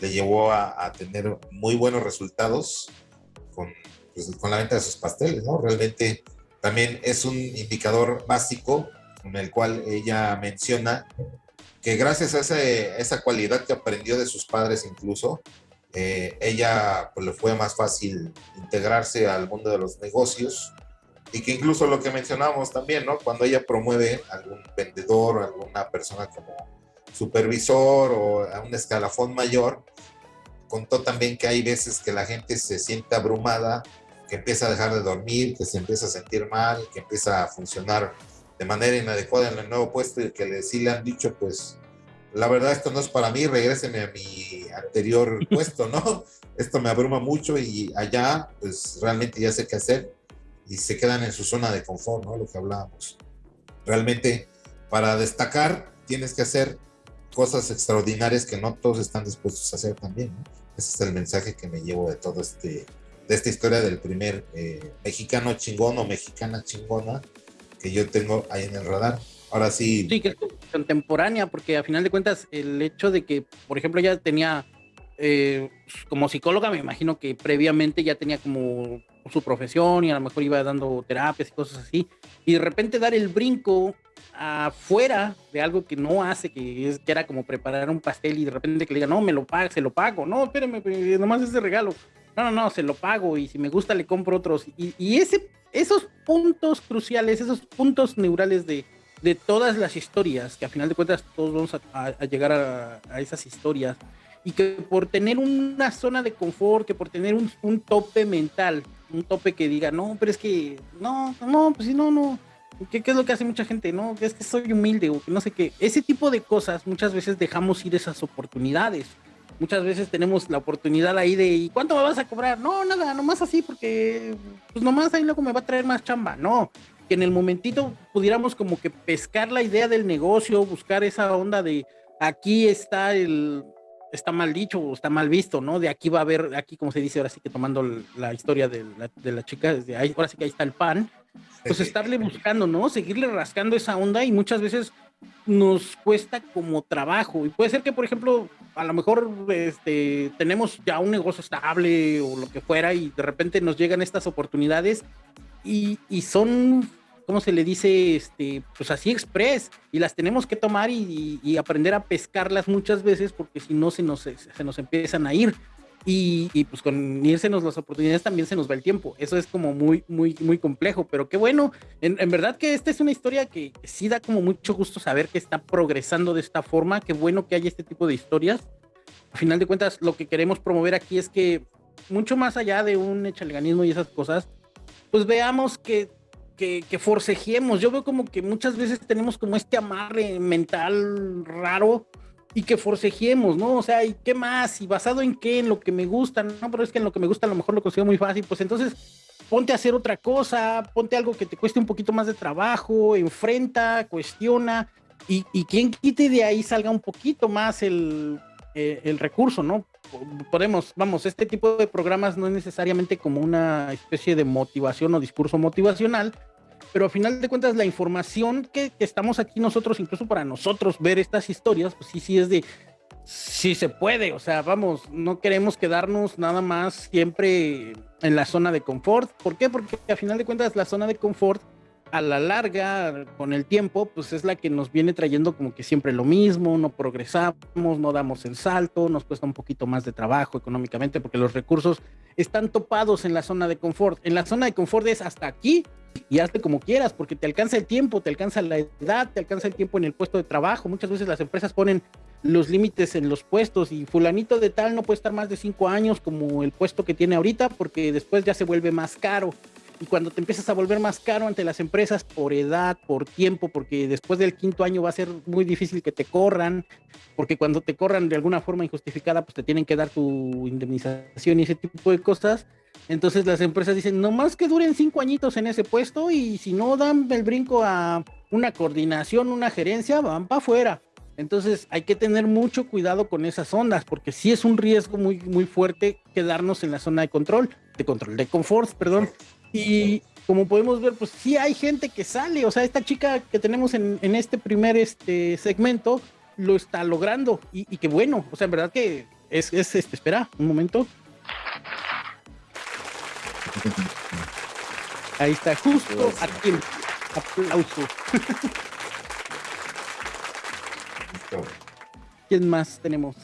le llevó a, a tener muy buenos resultados con, pues, con la venta de sus pasteles, ¿no? Realmente también es un indicador básico en el cual ella menciona que gracias a esa cualidad que aprendió de sus padres incluso, eh, ella pues, le fue más fácil integrarse al mundo de los negocios y que incluso lo que mencionamos también, ¿no? Cuando ella promueve a algún vendedor, alguna persona como supervisor o a un escalafón mayor, contó también que hay veces que la gente se siente abrumada, que empieza a dejar de dormir, que se empieza a sentir mal, que empieza a funcionar de manera inadecuada en el nuevo puesto y que le, sí le han dicho, pues, la verdad esto no es para mí, regréseme a mi anterior puesto, ¿no? Esto me abruma mucho y allá, pues, realmente ya sé qué hacer y se quedan en su zona de confort, ¿no? Lo que hablábamos. Realmente, para destacar, tienes que hacer cosas extraordinarias que no todos están dispuestos a hacer también, ¿no? Ese es el mensaje que me llevo de todo este, de esta historia del primer eh, mexicano chingón o mexicana chingona yo tengo ahí en el radar. Ahora sí. Sí, que es contemporánea, porque a final de cuentas, el hecho de que, por ejemplo, ya tenía, eh, como psicóloga, me imagino que previamente ya tenía como su profesión y a lo mejor iba dando terapias y cosas así, y de repente dar el brinco afuera de algo que no hace, que, es, que era como preparar un pastel y de repente que le diga, no, me lo pago, se lo pago, no, espérame, nomás ese regalo, no, no, no, se lo pago y si me gusta le compro otros. Y ese esos puntos cruciales, esos puntos neurales de, de todas las historias, que a final de cuentas todos vamos a, llegar a, esas historias, y que por tener una zona de confort, que por tener un, un, tope mental, un tope que diga, no, pero es que, no, no, pues si no, no, ¿Qué, ¿qué, es lo que hace mucha gente? No, es que soy humilde o que no sé qué. Ese tipo de cosas muchas veces dejamos ir esas oportunidades muchas veces tenemos la oportunidad ahí de, ¿y cuánto me vas a cobrar? No, nada, nomás así, porque pues nomás ahí luego me va a traer más chamba. No, que en el momentito pudiéramos como que pescar la idea del negocio, buscar esa onda de aquí está el, está mal dicho o está mal visto, ¿no? De aquí va a haber, aquí como se dice ahora sí que tomando la historia de la, de la chica, desde ahí, ahora sí que ahí está el pan, pues estarle buscando, ¿no? Seguirle rascando esa onda y muchas veces nos cuesta como trabajo. Y puede ser que, por ejemplo, a lo mejor este, tenemos ya un negocio estable o lo que fuera y de repente nos llegan estas oportunidades y, y son, ¿cómo se le dice? Este, pues así express y las tenemos que tomar y, y aprender a pescarlas muchas veces porque si no se nos, se nos empiezan a ir. Y, pues con irsenos las oportunidades también se nos va el tiempo. Eso es como muy, muy, muy complejo, pero qué bueno. En, verdad que esta es una historia que sí da como mucho gusto saber que está progresando de esta forma. Qué bueno que haya este tipo de historias. A final de cuentas, lo que queremos promover aquí es que mucho más allá de un echaleganismo y esas cosas, pues veamos que, que, que. Yo veo como que muchas veces tenemos como este amarre mental raro y que forcejemos, ¿no? O sea, ¿y qué más? ¿Y basado en qué? En lo que me gusta, ¿no? Pero es que en lo que me gusta a lo mejor lo consigo muy fácil, pues entonces ponte a hacer otra cosa, ponte algo que te cueste un poquito más de trabajo, enfrenta, cuestiona, y, y quien quite de ahí salga un poquito más el, eh, el recurso, ¿no? Podemos, vamos, este tipo de programas no es necesariamente como una especie de motivación o discurso motivacional, pero a final de cuentas la información que, estamos aquí nosotros, incluso para nosotros ver estas historias, pues sí, sí es de, sí se puede, o sea, vamos, no queremos quedarnos nada más siempre en la zona de confort. ¿Por qué? Porque a final de cuentas la zona de confort a la larga, con el tiempo, pues es la que nos viene trayendo como que siempre lo mismo, no progresamos, no damos el salto, nos cuesta un poquito más de trabajo económicamente porque los recursos están topados en la zona de confort. En la zona de confort es hasta aquí y hazte como quieras porque te alcanza el tiempo, te alcanza la edad, te alcanza el tiempo en el puesto de trabajo. Muchas veces las empresas ponen los límites en los puestos y fulanito de tal no puede estar más de cinco años como el puesto que tiene ahorita porque después ya se vuelve más caro y cuando te empiezas a volver más caro ante las empresas por edad, por tiempo, porque después del quinto año va a ser muy difícil que te corran, porque cuando te corran de alguna forma injustificada, pues te tienen que dar tu indemnización y ese tipo de cosas. Entonces las empresas dicen, no más que duren cinco añitos en ese puesto y si no dan el brinco a una coordinación, una gerencia, van para afuera. Entonces hay que tener mucho cuidado con esas ondas, porque sí es un riesgo muy, muy fuerte quedarnos en la zona de control, de control, de confort, perdón. Y como podemos ver, pues sí hay gente que sale, o sea, esta chica que tenemos en, este primer este segmento lo está logrando y, que bueno, o sea, en verdad que es, es este, espera, un momento. Ahí está, justo aquí. Aplauso. ¿Quién más tenemos?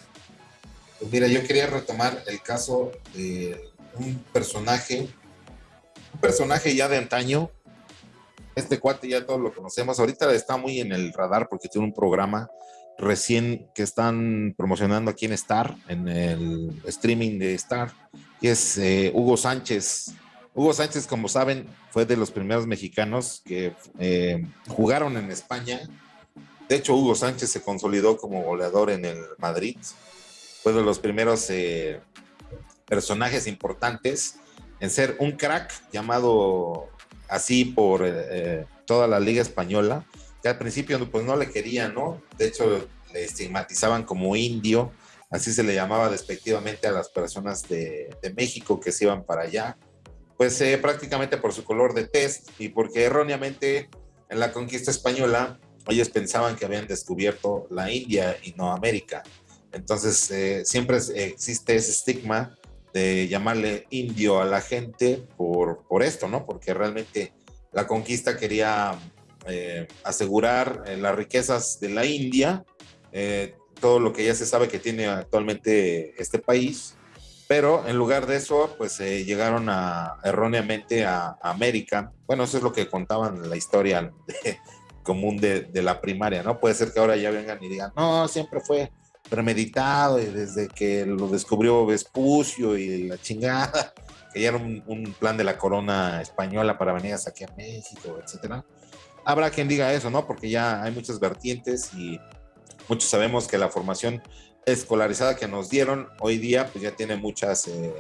Pues mira, yo quería retomar el caso de un personaje personaje ya de antaño. Este cuate ya todos lo conocemos. Ahorita está muy en el radar porque tiene un programa recién que están promocionando aquí en Star, en el streaming de Star, y es eh, Hugo Sánchez. Hugo Sánchez, como saben, fue de los primeros mexicanos que eh, jugaron en España. De hecho, Hugo Sánchez se consolidó como goleador en el Madrid. Fue de los primeros eh, personajes importantes en ser un crack llamado así por eh, eh, toda la liga española, que al principio pues no le querían, ¿no? De hecho le estigmatizaban como indio, así se le llamaba despectivamente a las personas de, México que se iban para allá, pues eh, prácticamente por su color de test y porque erróneamente en la conquista española ellos pensaban que habían descubierto la India y no América. Entonces siempre existe ese estigma de llamarle indio a la gente por, por esto, ¿no? Porque realmente la conquista quería eh, asegurar eh, las riquezas de la India, eh, todo lo que ya se sabe que tiene actualmente este país, pero en lugar de eso, pues llegaron a, erróneamente a, América. Bueno, eso es lo que contaban la historia común de, de, la primaria, ¿no? Puede ser que ahora ya vengan y digan, no, siempre fue premeditado y desde que lo descubrió Vespucio y la chingada, que ya era un, plan de la corona española para venir hasta aquí a México, etcétera. Habrá quien diga eso, ¿no? Porque ya hay muchas vertientes y muchos sabemos que la formación escolarizada que nos dieron hoy día, pues ya tiene muchas eh,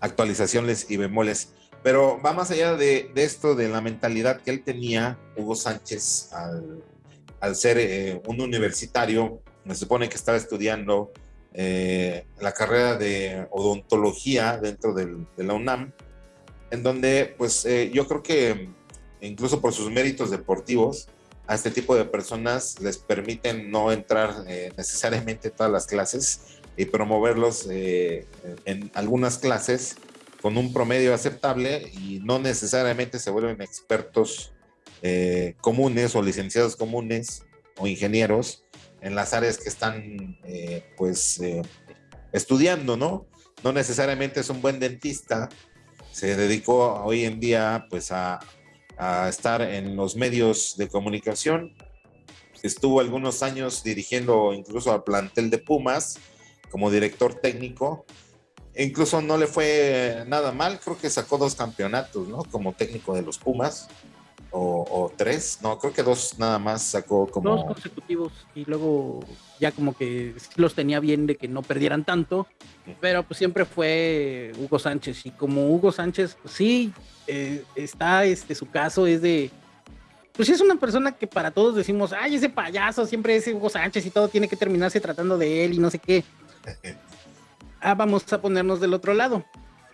actualizaciones y bemoles. Pero va más allá de, esto, de la mentalidad que él tenía, Hugo Sánchez, al, ser eh, un universitario me supone que estaba estudiando eh, la carrera de odontología dentro de la UNAM, en donde pues eh, yo creo que incluso por sus méritos deportivos, a este tipo de personas les permiten no entrar eh, necesariamente todas las clases y promoverlos en algunas clases con un promedio aceptable y no necesariamente se vuelven expertos comunes o licenciados comunes o ingenieros en las áreas que están eh, pues eh, estudiando, ¿no? No necesariamente es un buen dentista, se dedicó hoy en día pues a, a estar en los medios de comunicación, estuvo algunos años dirigiendo incluso al plantel de Pumas como director técnico, incluso no le fue nada mal, creo que sacó dos campeonatos, ¿no? Como técnico de los Pumas, o, tres, no, creo que dos nada más sacó como... Dos consecutivos y luego ya como que los tenía bien de que no perdieran tanto, pero pues siempre fue Hugo Sánchez y como Hugo Sánchez, pues, sí, eh, está, este, su caso es de... Pues es una persona que para todos decimos, ay, ese payaso siempre es Hugo Sánchez y todo tiene que terminarse tratando de él y no sé qué. ah, vamos a ponernos del otro lado.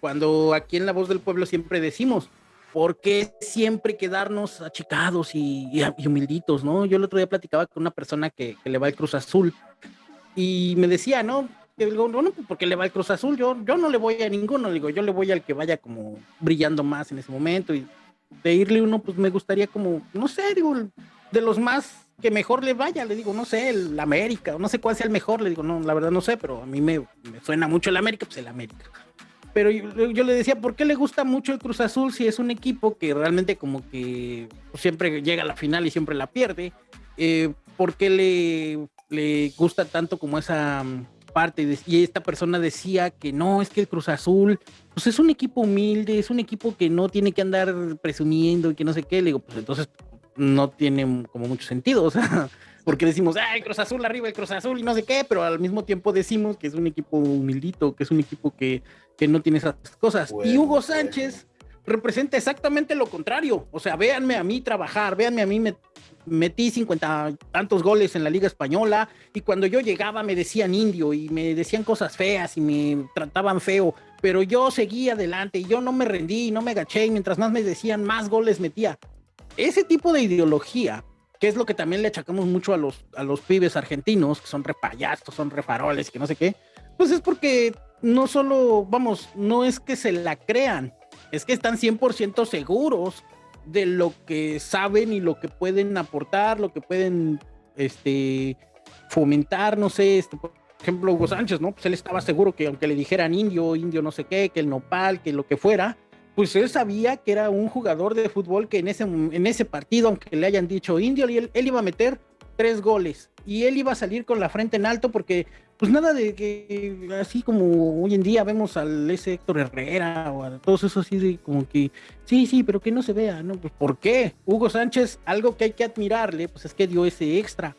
Cuando aquí en La Voz del Pueblo siempre decimos, ¿por qué siempre quedarnos achicados y, y, humilditos, no? Yo el otro día platicaba con una persona que, le va al Cruz Azul y me decía, ¿no? Que digo, no, no, porque le va al Cruz Azul, yo, yo no le voy a ninguno, digo, yo le voy al que vaya como brillando más en ese momento y de irle uno, pues me gustaría como, no sé, digo, de los más que mejor le vaya, le digo, no sé, el América, no sé cuál sea el mejor, le digo, no, la verdad no sé, pero a mí me, suena mucho el América, pues el América. Pero yo, le decía, ¿por qué le gusta mucho el Cruz Azul si es un equipo que realmente como que siempre llega a la final y siempre la pierde? Eh, ¿Por qué le, le gusta tanto como esa mm, parte? Y esta persona decía que no, es que el Cruz Azul, pues es un equipo humilde, es un equipo que no tiene que andar presumiendo y que no sé qué. Le digo, pues entonces no tiene como mucho sentido, o sea, porque decimos, ay, Cruz Azul arriba, el Cruz Azul y no sé qué, pero al mismo tiempo decimos que es un equipo humildito, que es un equipo que, que no tiene esas cosas. y Hugo Sánchez representa exactamente lo contrario, o sea, véanme a mí trabajar, véanme a mí me metí cincuenta tantos goles en la Liga Española y cuando yo llegaba me decían indio y me decían cosas feas y me trataban feo, pero yo seguía adelante y yo no me rendí, no me agaché y mientras más me decían, más goles metía. Ese tipo de ideología, que es lo que también le achacamos mucho a los, a los pibes argentinos, que son repayastos, son refaroles, que no sé qué, pues es porque no solo, vamos, no es que se la crean, es que están 100% seguros de lo que saben y lo que pueden aportar, lo que pueden este, fomentar, no sé, este, por ejemplo, Hugo Sánchez, ¿no? Pues él estaba seguro que aunque le dijeran indio, indio no sé qué, que el nopal, que lo que fuera, pues él sabía que era un jugador de fútbol que en ese, en ese partido, aunque le hayan dicho indio, él, él, iba a meter tres goles y él iba a salir con la frente en alto porque pues nada de que así como hoy en día vemos al ese Héctor Herrera o a todos esos así de como que sí, sí, pero que no se vea, ¿no? Pues ¿por qué? Hugo Sánchez, algo que hay que admirarle, pues es que dio ese extra.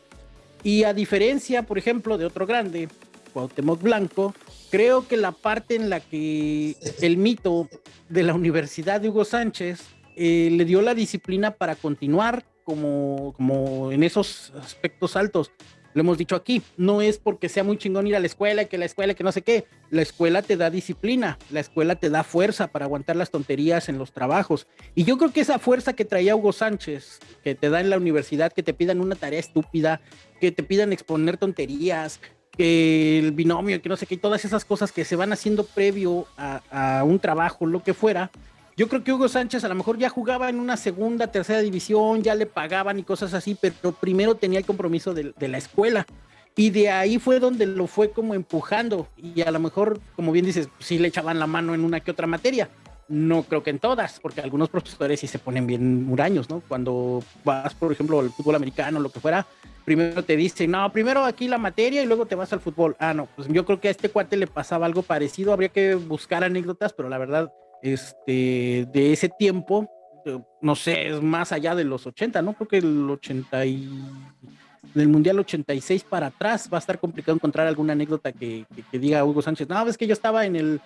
Y a diferencia, por ejemplo, de otro grande, Cuauhtémoc Blanco, creo que la parte en la que el mito de la Universidad de Hugo Sánchez eh, le dio la disciplina para continuar como, como en esos aspectos altos. Lo hemos dicho aquí, no es porque sea muy chingón ir a la escuela, que la escuela, que no sé qué. La escuela te da disciplina, la escuela te da fuerza para aguantar las tonterías en los trabajos. Y yo creo que esa fuerza que traía Hugo Sánchez, que te da en la universidad, que te pidan una tarea estúpida, que te pidan exponer tonterías, que el binomio, que no sé qué, todas esas cosas que se van haciendo previo a, un trabajo, lo que fuera. Yo creo que Hugo Sánchez a lo mejor ya jugaba en una segunda, tercera división, ya le pagaban y cosas así, pero primero tenía el compromiso de, la escuela. Y de ahí fue donde lo fue como empujando. Y a lo mejor, como bien dices, sí le echaban la mano en una que otra materia. No creo que en todas, porque algunos profesores sí se ponen bien muraños, ¿no? Cuando vas, por ejemplo, al fútbol americano, lo que fuera, primero te dicen, no, primero aquí la materia y luego te vas al fútbol. Ah, no, pues yo creo que a este cuate le pasaba algo parecido, habría que buscar anécdotas, pero la verdad, este, de ese tiempo, eh, no sé, es más allá de los 80, ¿no? Creo que el 80 y del Mundial 86 para atrás va a estar complicado encontrar alguna anécdota que, que, diga Hugo Sánchez, no, es que yo estaba en el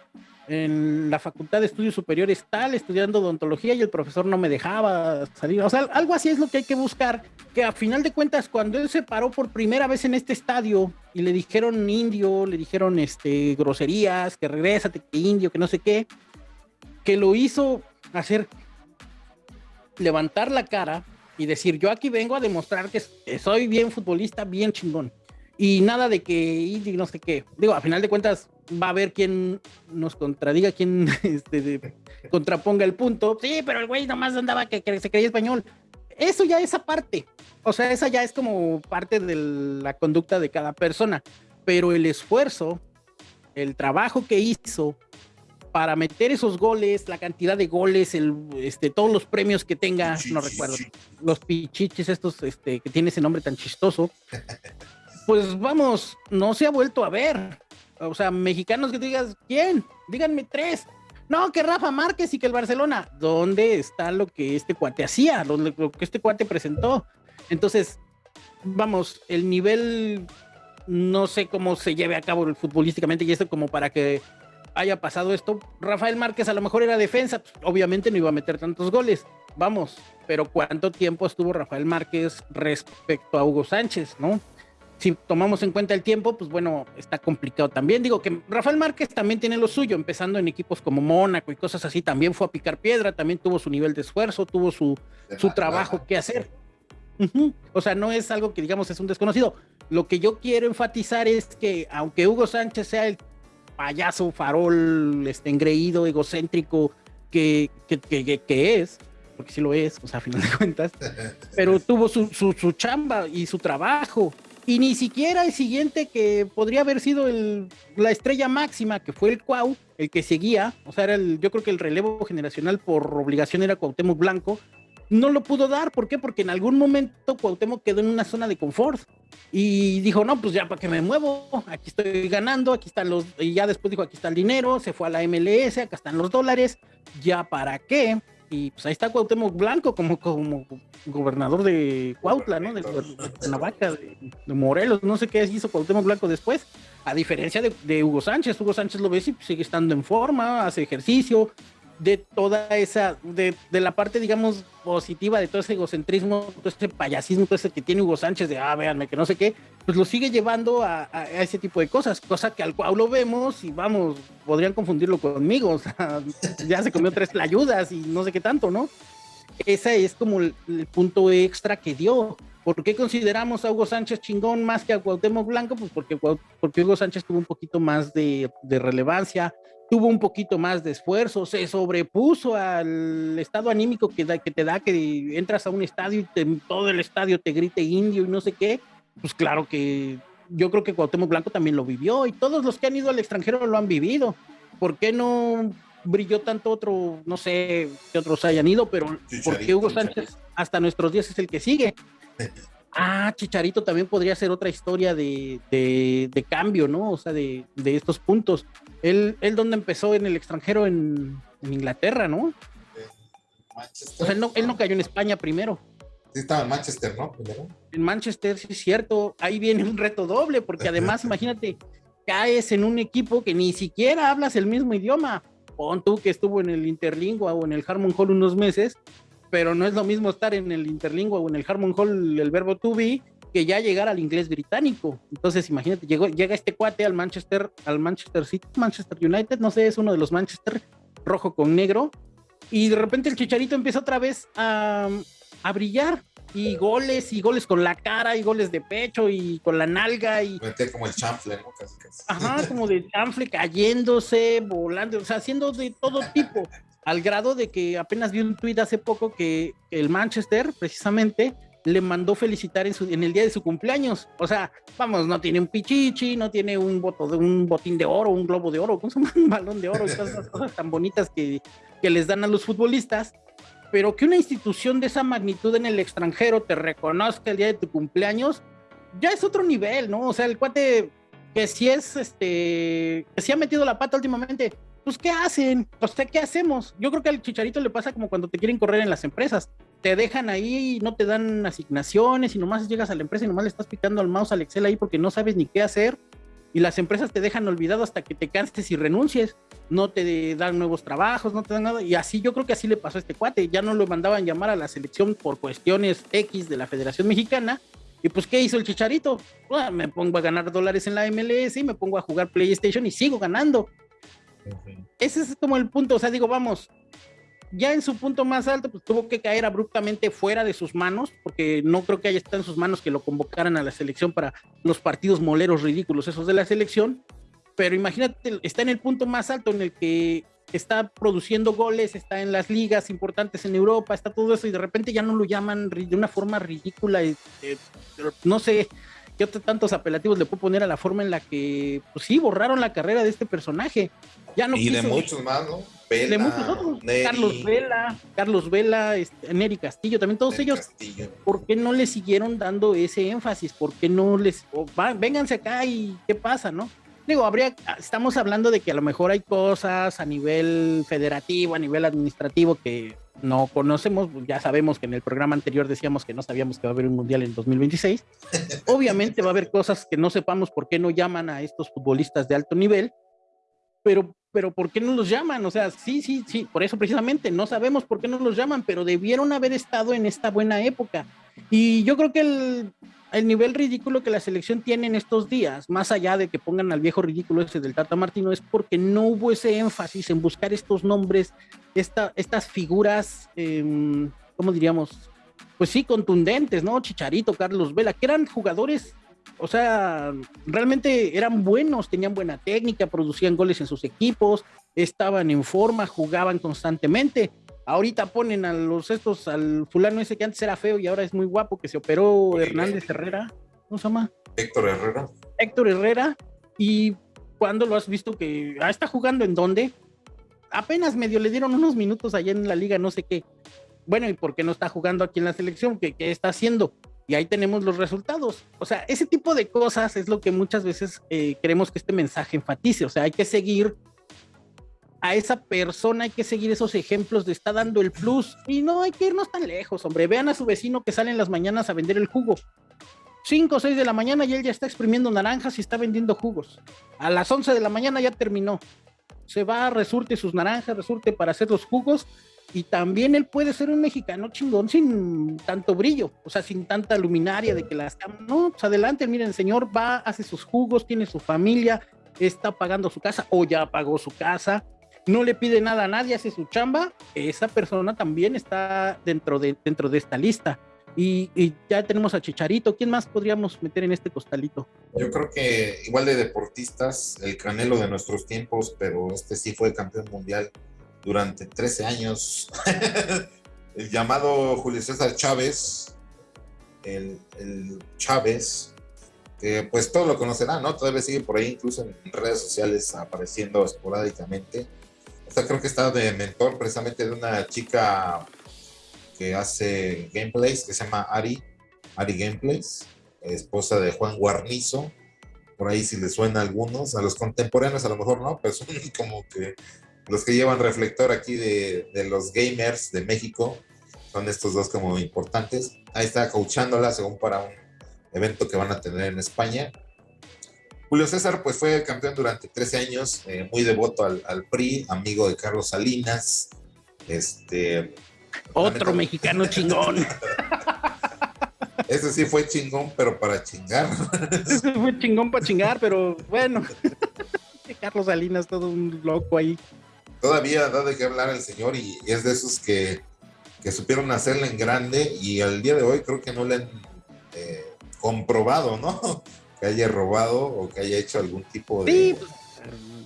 en la Facultad de Estudios Superiores tal, estudiando odontología y el profesor no me dejaba salir. O sea, algo así es lo que hay que buscar, que a final de cuentas, cuando él se paró por primera vez en este estadio y le dijeron indio, le dijeron este, groserías, que regrésate, que indio, que no sé qué, que lo hizo hacer levantar la cara y decir, yo aquí vengo a demostrar que soy bien futbolista, bien chingón. Y nada de que indio no sé qué. Digo, a final de cuentas, va a haber quien nos contradiga, quien este, contraponga el punto. Sí, pero el güey nomás andaba que, se creía español. Eso ya es aparte. O sea, esa ya es como parte de la conducta de cada persona. Pero el esfuerzo el trabajo que hizo para meter esos goles, la cantidad de goles, el, este, todos los premios que tenga, no recuerdo, los pichichis estos este, que tiene ese nombre tan chistoso, pues vamos, no se ha vuelto a ver. O sea, mexicanos que digas, ¿quién? Díganme tres. No, que Rafa Márquez y que el Barcelona. ¿Dónde está lo que este cuate hacía? Lo, lo que este cuate presentó. Entonces, vamos, el nivel no sé cómo se lleve a cabo futbolísticamente y esto como para que haya pasado esto. Rafael Márquez a lo mejor era defensa, pues, obviamente no iba a meter tantos goles, vamos, pero ¿cuánto tiempo estuvo Rafael Márquez respecto a Hugo Sánchez, no? Si tomamos en cuenta el tiempo, pues bueno, está complicado también. Digo que Rafael Márquez también tiene lo suyo, empezando en equipos como Mónaco y cosas así, también fue a picar piedra, también tuvo su nivel de esfuerzo, tuvo su, su trabajo que hacer. O sea, no es algo que digamos es un desconocido. Lo que yo quiero enfatizar es que aunque Hugo Sánchez sea el payaso, farol, este, engreído, egocéntrico que, que, que, es, porque sí lo es, o sea, a final de cuentas, pero tuvo su, su, su, chamba y su trabajo. Y ni siquiera el siguiente que podría haber sido el, la estrella máxima, que fue el Cuau, el que seguía, o sea, era el, yo creo que el relevo generacional por obligación era Cuauhtémoc Blanco, no lo pudo dar. ¿Por qué? Porque en algún momento Cuauhtémoc quedó en una zona de confort y dijo, no, pues ya para qué me muevo, aquí estoy ganando, aquí están los, y ya después dijo, aquí está el dinero, se fue a la MLS, acá están los dólares, ya para qué. Y pues ahí está Cuauhtémoc Blanco como, como gobernador de Cuautla, ¿no? De, Navaca, de, Morelos, no sé qué hizo Cuauhtémoc Blanco después, a diferencia de, Hugo Sánchez. Hugo Sánchez lo ves y sigue estando en forma, hace ejercicio, de toda esa, de, de, la parte, digamos, positiva de todo ese egocentrismo, todo ese payasismo, todo ese que tiene Hugo Sánchez de, ah, véanme, que no sé qué, pues lo sigue llevando a, a, ese tipo de cosas, cosa que al cual lo vemos y vamos, podrían confundirlo conmigo, o sea, ya se comió tres ayudas y no sé qué tanto, ¿no? Ese es como el, el, punto extra que dio. ¿Por qué consideramos a Hugo Sánchez chingón más que a Cuauhtémoc Blanco? Pues porque, porque Hugo Sánchez tuvo un poquito más de, de relevancia, tuvo un poquito más de esfuerzo, se sobrepuso al estado anímico que, da, que te da que entras a un estadio y te, todo el estadio te grite indio y no sé qué, pues claro que yo creo que Cuauhtémoc Blanco también lo vivió y todos los que han ido al extranjero lo han vivido. ¿Por qué no brilló tanto otro, no sé que otros hayan ido, pero porque Hugo Sánchez hasta nuestros días es el que sigue? Ah, Chicharito también podría ser otra historia de, de, de cambio, ¿no? O sea, de, de estos puntos. Él, él donde empezó en el extranjero en, en Inglaterra, ¿no? O sea, él no, él no, cayó en España primero. Sí, estaba en Manchester, ¿no? Primero. En Manchester, sí es cierto. Ahí viene un reto doble, porque además, imagínate, caes en un equipo que ni siquiera hablas el mismo idioma. Pon tú que estuvo en el Interlingua o en el Harmon Hall unos meses pero no es lo mismo estar en el interlingua o en el Harmon Hall, el verbo to be, que ya llegar al inglés británico. Entonces, imagínate, llegó, llega este cuate al Manchester, al Manchester City, Manchester United, no sé, es uno de los Manchester, rojo con negro, y de repente el chicharito empieza otra vez a, a brillar, y goles, y goles con la cara, y goles de pecho, y con la nalga, y... como el chanfle, ¿no? Casi, casi. Ajá, como de chanfle, cayéndose, volando, o sea, haciendo de todo tipo al grado de que apenas vi un tuit hace poco que el Manchester, precisamente, le mandó felicitar en, su, en, el día de su cumpleaños. O sea, vamos, no tiene un pichichi, no tiene un, voto de, un botín de oro, un globo de oro, un balón de oro, esas cosas tan bonitas que, que les dan a los futbolistas. Pero que una institución de esa magnitud en el extranjero te reconozca el día de tu cumpleaños, ya es otro nivel, ¿no? O sea, el cuate que si es, este, que si ha metido la pata últimamente, pues ¿qué hacen? O sea, ¿qué hacemos? Yo creo que al chicharito le pasa como cuando te quieren correr en las empresas. Te dejan ahí, no te dan asignaciones y nomás llegas a la empresa y nomás le estás picando al mouse al Excel ahí porque no sabes ni qué hacer. Y las empresas te dejan olvidado hasta que te canses y renuncies. No te dan nuevos trabajos, no te dan nada. Y así yo creo que así le pasó a este cuate. Ya no lo mandaban llamar a la selección por cuestiones X de la Federación Mexicana. Y pues, ¿qué hizo el chicharito? Bueno, me pongo a ganar dólares en la MLS y me pongo a jugar PlayStation y sigo ganando ese es como el punto, o sea, digo, vamos, ya en su punto más alto, pues tuvo que caer abruptamente fuera de sus manos, porque no creo que haya estado en sus manos que lo convocaran a la selección para los partidos moleros ridículos esos de la selección, pero imagínate, está en el punto más alto en el que está produciendo goles, está en las ligas importantes en Europa, está todo eso y de repente ya no lo llaman de una forma ridícula, eh, no sé, ¿qué tantos apelativos le puedo poner a la forma en la que, pues sí, borraron la carrera de este personaje? Ya no y de muchos más, ¿no? de muchos otros. Carlos Vela, Carlos Vela, este, Neri Castillo, también todos ellos. ¿Por qué no le siguieron dando ese énfasis? ¿Por qué no les, vénganse acá y qué pasa, no? Digo, habría, estamos hablando de que a lo mejor hay cosas a nivel federativo, a nivel administrativo que no conocemos, ya sabemos que en el programa anterior decíamos que no sabíamos que va a haber un mundial en 2026. Obviamente va a haber cosas que no sepamos por qué no llaman a estos futbolistas de alto nivel, pero, pero ¿por qué no los llaman? O sea, sí, sí, sí, por eso precisamente no sabemos por qué no los llaman, pero debieron haber estado en esta buena época. Y yo creo que el, el nivel ridículo que la selección tiene en estos días, más allá de que pongan al viejo ridículo ese del Tata Martino, es porque no hubo ese énfasis en buscar estos nombres, esta, estas figuras, eh, ¿cómo diríamos? Pues sí, contundentes, ¿no? Chicharito, Carlos Vela, que eran jugadores, o sea, realmente eran buenos, tenían buena técnica, producían goles en sus equipos, estaban en forma, jugaban constantemente Ahorita ponen a los estos, al fulano ese que antes era feo y ahora es muy guapo, que se operó Hernández Herrera. ¿Cómo se llama? Héctor Herrera. Héctor Herrera. ¿Y cuándo lo has visto que ah, está jugando en dónde? Apenas medio le dieron unos minutos allá en la liga, no sé qué. Bueno, ¿y por qué no está jugando aquí en la selección? ¿Qué, qué está haciendo? Y ahí tenemos los resultados. O sea, ese tipo de cosas es lo que muchas veces eh, queremos que este mensaje enfatice. O sea, hay que seguir esa persona hay que seguir esos ejemplos de está dando el plus y no hay que irnos tan lejos, hombre. Vean a su vecino que sale en las mañanas a vender el jugo. 5 o 6 de la mañana y él ya está exprimiendo naranjas y está vendiendo jugos. A las 11 de la mañana ya terminó. Se va, resurte sus naranjas, resurte para hacer los jugos y también él puede ser un mexicano chingón sin tanto brillo, o sea, sin tanta luminaria de que las... No, pues adelante, miren, señor va, hace sus jugos, tiene su familia, está pagando su casa o ya pagó su casa, no le pide nada a nadie, hace su chamba, esa persona también está dentro de, dentro de esta lista. Y, ya tenemos a Chicharito. ¿Quién más podríamos meter en este costalito? Yo creo que igual de deportistas, el canelo de nuestros tiempos, pero este sí fue campeón mundial durante 13 años. el llamado Julio César Chávez, el, el Chávez, que pues todos lo conocerán, ¿no? Todavía sigue por ahí, incluso en redes sociales, apareciendo esporádicamente creo que está de mentor precisamente de una chica que hace gameplays, que se llama Ari, Ari Gameplays, esposa de Juan Guarnizo. Por ahí si le suena algunos, a los contemporáneos a lo mejor no, pero son como que los que llevan reflector aquí de los gamers de México, son estos dos como importantes. Ahí está coachándola según para un evento que van a tener en España. Julio César pues fue campeón durante 13 años, eh, muy devoto al, PRI, amigo de Carlos Salinas. Este, Otro mexicano chingón. Ese sí fue chingón, pero para chingar. Ese fue chingón para chingar, pero bueno. Carlos Salinas, todo un loco ahí. Todavía da de qué hablar el señor y, es de esos que, que, supieron hacerle en grande y al día de hoy creo que no le han eh, comprobado, ¿no? Que haya robado o que haya hecho algún tipo de... Sí, pues,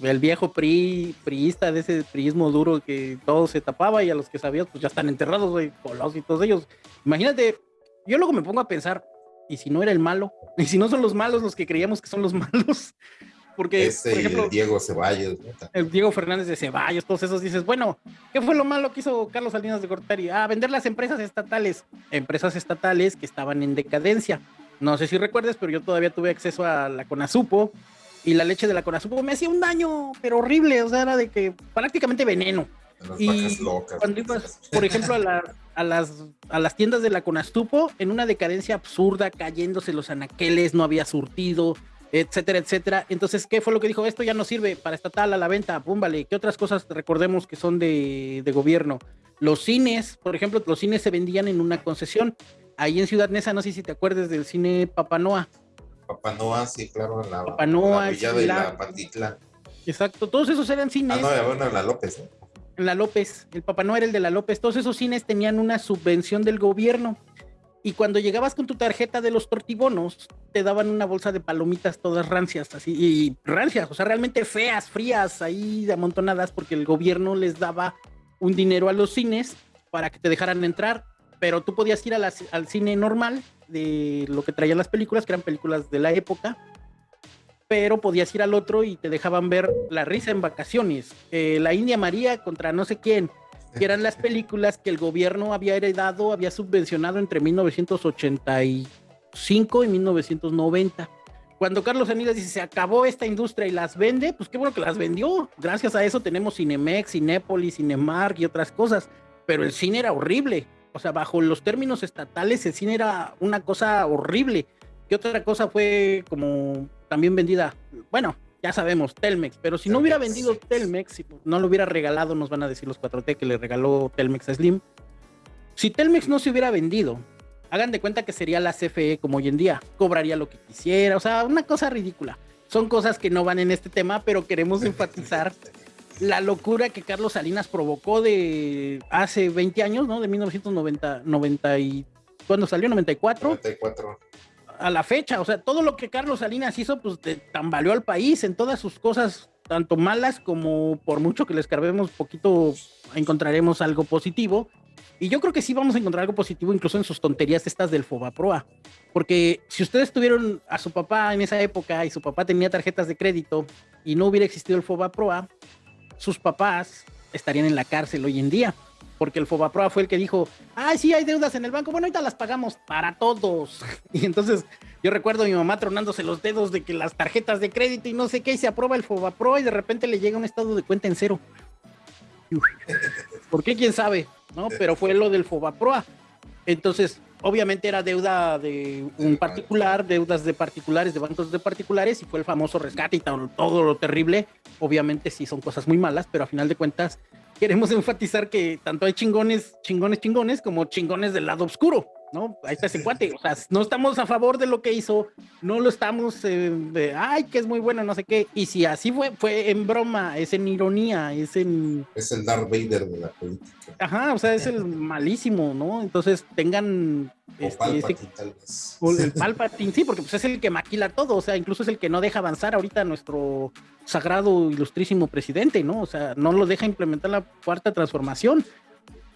el viejo PRI, priista de ese priismo duro que todo se tapaba y a los que sabías pues ya están enterrados, güey, Colos y todos ellos. Imagínate, yo luego me pongo a pensar, ¿y si no era el malo? ¿Y si no son los malos los que creíamos que son los malos? Porque, Ese por ejemplo, el Diego Ceballos. El Diego Fernández de Ceballos, todos esos dices, bueno, ¿qué fue lo malo que hizo Carlos Salinas de Gortari? Ah, vender las empresas estatales. Empresas estatales que estaban en decadencia no sé si recuerdes, pero yo todavía tuve acceso a la Conasupo y la leche de la Conasupo me hacía un daño, pero horrible, o sea, era de que prácticamente veneno. y cuando ibas, por ejemplo, a, las, a las tiendas de la Conasupo, en una decadencia absurda, cayéndose los anaqueles, no había surtido, etcétera, etcétera. Entonces, ¿qué fue lo que dijo? Esto ya no sirve para estatal a la venta, pum, vale. ¿Qué otras cosas recordemos que son de, de gobierno? Los cines, por ejemplo, los cines se vendían en una concesión ahí en Ciudad Neza, no sé si te acuerdas del cine Papanoa. Papanoa, sí, claro, en la, Papanoa, la de la, Pantitlán. Exacto, todos esos eran cines. Ah, no, bueno, en la López. ¿eh? En la López, el Papanoa era el de la López. Todos esos cines tenían una subvención del gobierno. Y cuando llegabas con tu tarjeta de los tortibonos, te daban una bolsa de palomitas todas rancias, así, y rancias, o sea, realmente feas, frías, ahí amontonadas, porque el gobierno les daba un dinero a los cines para que te dejaran entrar pero tú podías ir al cine normal, de lo que traían las películas, que eran películas de la época, pero podías ir al otro y te dejaban ver La risa en vacaciones, eh, La India María contra no sé quién, que eran las películas que el gobierno había heredado, había subvencionado entre 1985 y 1990 cuando Carlos Salinas dice se acabó esta industria y las vende, pues qué bueno que las vendió. Gracias a eso tenemos Cinemex, Cinépolis, Cinemark y otras cosas. Pero el cine era horrible. O sea, bajo los términos estatales, el cine era una cosa horrible. ¿Qué otra cosa fue como también vendida? Bueno, ya sabemos, Telmex. Pero si no hubiera vendido Telmex, si no lo hubiera regalado, nos van a decir los 4T que le regaló Telmex a Slim. Si Telmex no se hubiera vendido hagan de cuenta que sería la CFE como hoy en día, cobraría lo que quisiera, o sea, una cosa ridícula. Son cosas que no van en este tema, pero queremos enfatizar la locura que Carlos Salinas provocó de hace 20 años, ¿no? De 1990, 90 y cuando salió 94. 94. A la fecha, o sea, todo lo que Carlos Salinas hizo, pues tambaleó al país en todas sus cosas, tanto malas como por mucho que les carguemos poquito, encontraremos algo positivo. Y yo creo que sí vamos a encontrar algo positivo incluso en sus tonterías estas del Fobaproa. Porque si ustedes tuvieron a su papá en esa época y su papá tenía tarjetas de crédito y no hubiera existido el Fobaproa, sus papás estarían en la cárcel hoy en día. Porque el Fobaproa fue el que dijo, ay, sí, hay deudas en el banco, bueno, ahorita las pagamos para todos. Y entonces yo recuerdo a mi mamá tronándose los dedos de que las tarjetas de crédito y no sé qué, y se aprueba el Fobaproa y de repente le llega un estado de cuenta en cero. ¿Por qué? ¿Quién sabe? ¿no? Pero fue lo del Fobaproa. Entonces, obviamente era deuda de un particular, deudas de particulares, de bancos de particulares, y fue el famoso rescate y todo lo terrible. Obviamente sí son cosas muy malas, pero a final de cuentas queremos enfatizar que tanto hay chingones, chingones, chingones, como chingones del lado oscuro. ¿No? Ahí está ese cuate, o sea, no estamos a favor de lo que hizo, no lo estamos eh, de, ay, que es muy bueno, no sé qué, y si así fue, fue en broma, es en ironía, es en... Es el Darth Vader de la política. Ajá, o sea, es el malísimo, ¿no? Entonces tengan... O este, tal vez. el Palpatine, sí, porque pues es el que maquila todo, o sea, incluso es el que no deja avanzar ahorita nuestro sagrado, ilustrísimo presidente, ¿no? O sea, no lo deja implementar la cuarta transformación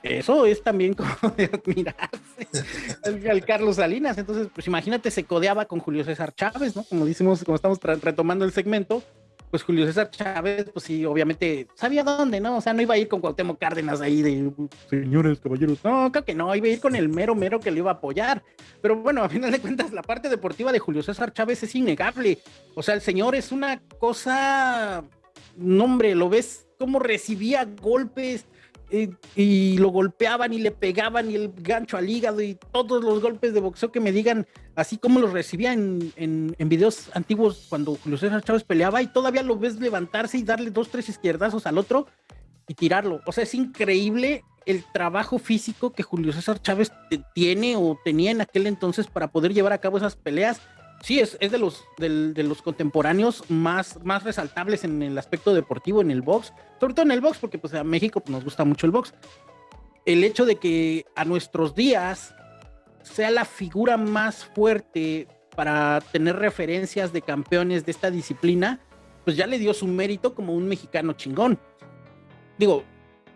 eso es también como de admirarse al, Carlos Salinas. Entonces, pues imagínate, se codeaba con Julio César Chávez, ¿no? Como decimos, como estamos retomando el segmento, pues Julio César Chávez, pues sí, obviamente sabía dónde, ¿no? O sea, no iba a ir con Cuauhtémoc Cárdenas ahí de señores, caballeros. No, creo que no, iba a ir con el mero mero que le iba a apoyar. Pero bueno, a final de cuentas, la parte deportiva de Julio César Chávez es innegable. O sea, el señor es una cosa, no hombre, lo ves cómo recibía golpes, y, lo golpeaban y le pegaban y el gancho al hígado y todos los golpes de boxeo que me digan, así como los recibía en, en, videos antiguos cuando Julio César Chávez peleaba y todavía lo ves levantarse y darle dos, tres izquierdazos al otro y tirarlo. O sea, es increíble el trabajo físico que Julio César Chávez tiene o tenía en aquel entonces para poder llevar a cabo esas peleas sí, es, es de, los, de, los contemporáneos más, más resaltables en el aspecto deportivo, en el box, sobre todo en el box, porque pues a México pues, nos gusta mucho el box. El hecho de que a nuestros días sea la figura más fuerte para tener referencias de campeones de esta disciplina, pues ya le dio su mérito como un mexicano chingón. Digo,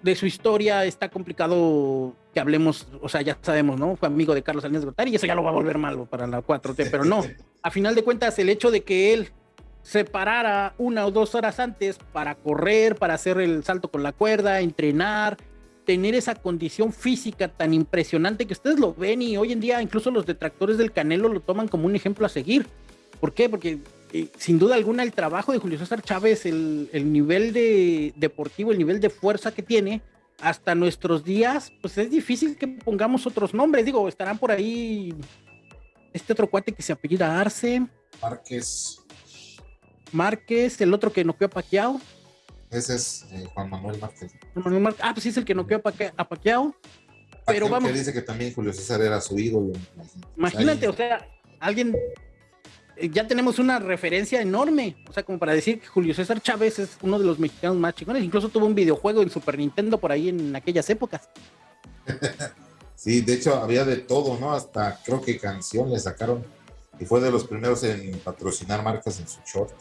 de su historia está complicado que hablemos, o sea, ya sabemos, ¿no? Fue amigo de Carlos Salinas de Gortari y eso ya lo va a volver malo para la 4T, pero no. A final de cuentas, el hecho de que él se parara una o dos horas antes para correr, para hacer el salto con la cuerda, entrenar, tener esa condición física tan impresionante que ustedes lo ven y hoy en día incluso los detractores del Canelo lo toman como un ejemplo a seguir. ¿Por qué? Porque eh, sin duda alguna el trabajo de Julio César Chávez, el, el nivel de deportivo, el nivel de fuerza que tiene, hasta nuestros días, pues es difícil que pongamos otros nombres. Digo, estarán por ahí este otro cuate que se apellida Arce. Márquez. Márquez, el otro que no a Paquiao. Ese es eh, Juan Manuel Márquez. Ah, pues sí es el que no a, Paquiao. Pero vamos. Que dice que también Julio César era su ídolo. Imagínate, o sea, alguien eh, ya tenemos una referencia enorme, o sea, como para decir que Julio César Chávez es uno de los mexicanos más chingones, incluso tuvo un videojuego en Super Nintendo por ahí en aquellas épocas. Sí, de hecho había de todo, ¿no? Hasta creo que canción le sacaron y fue de los primeros en patrocinar marcas en su short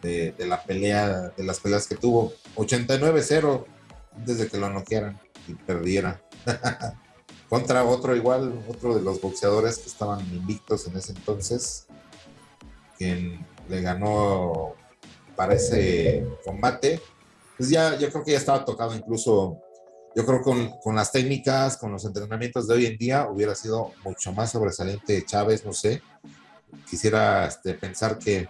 de, la pelea, de las peleas que tuvo. 89-0 antes de que lo noquearan y perdiera. contra otro igual, otro de los boxeadores que estaban invictos en ese entonces, quien le ganó para ese combate. Pues ya, yo creo que ya estaba tocado incluso, yo creo con, con las técnicas, con los entrenamientos de hoy en día, hubiera sido mucho más sobresaliente Chávez, no sé. Quisiera este, pensar que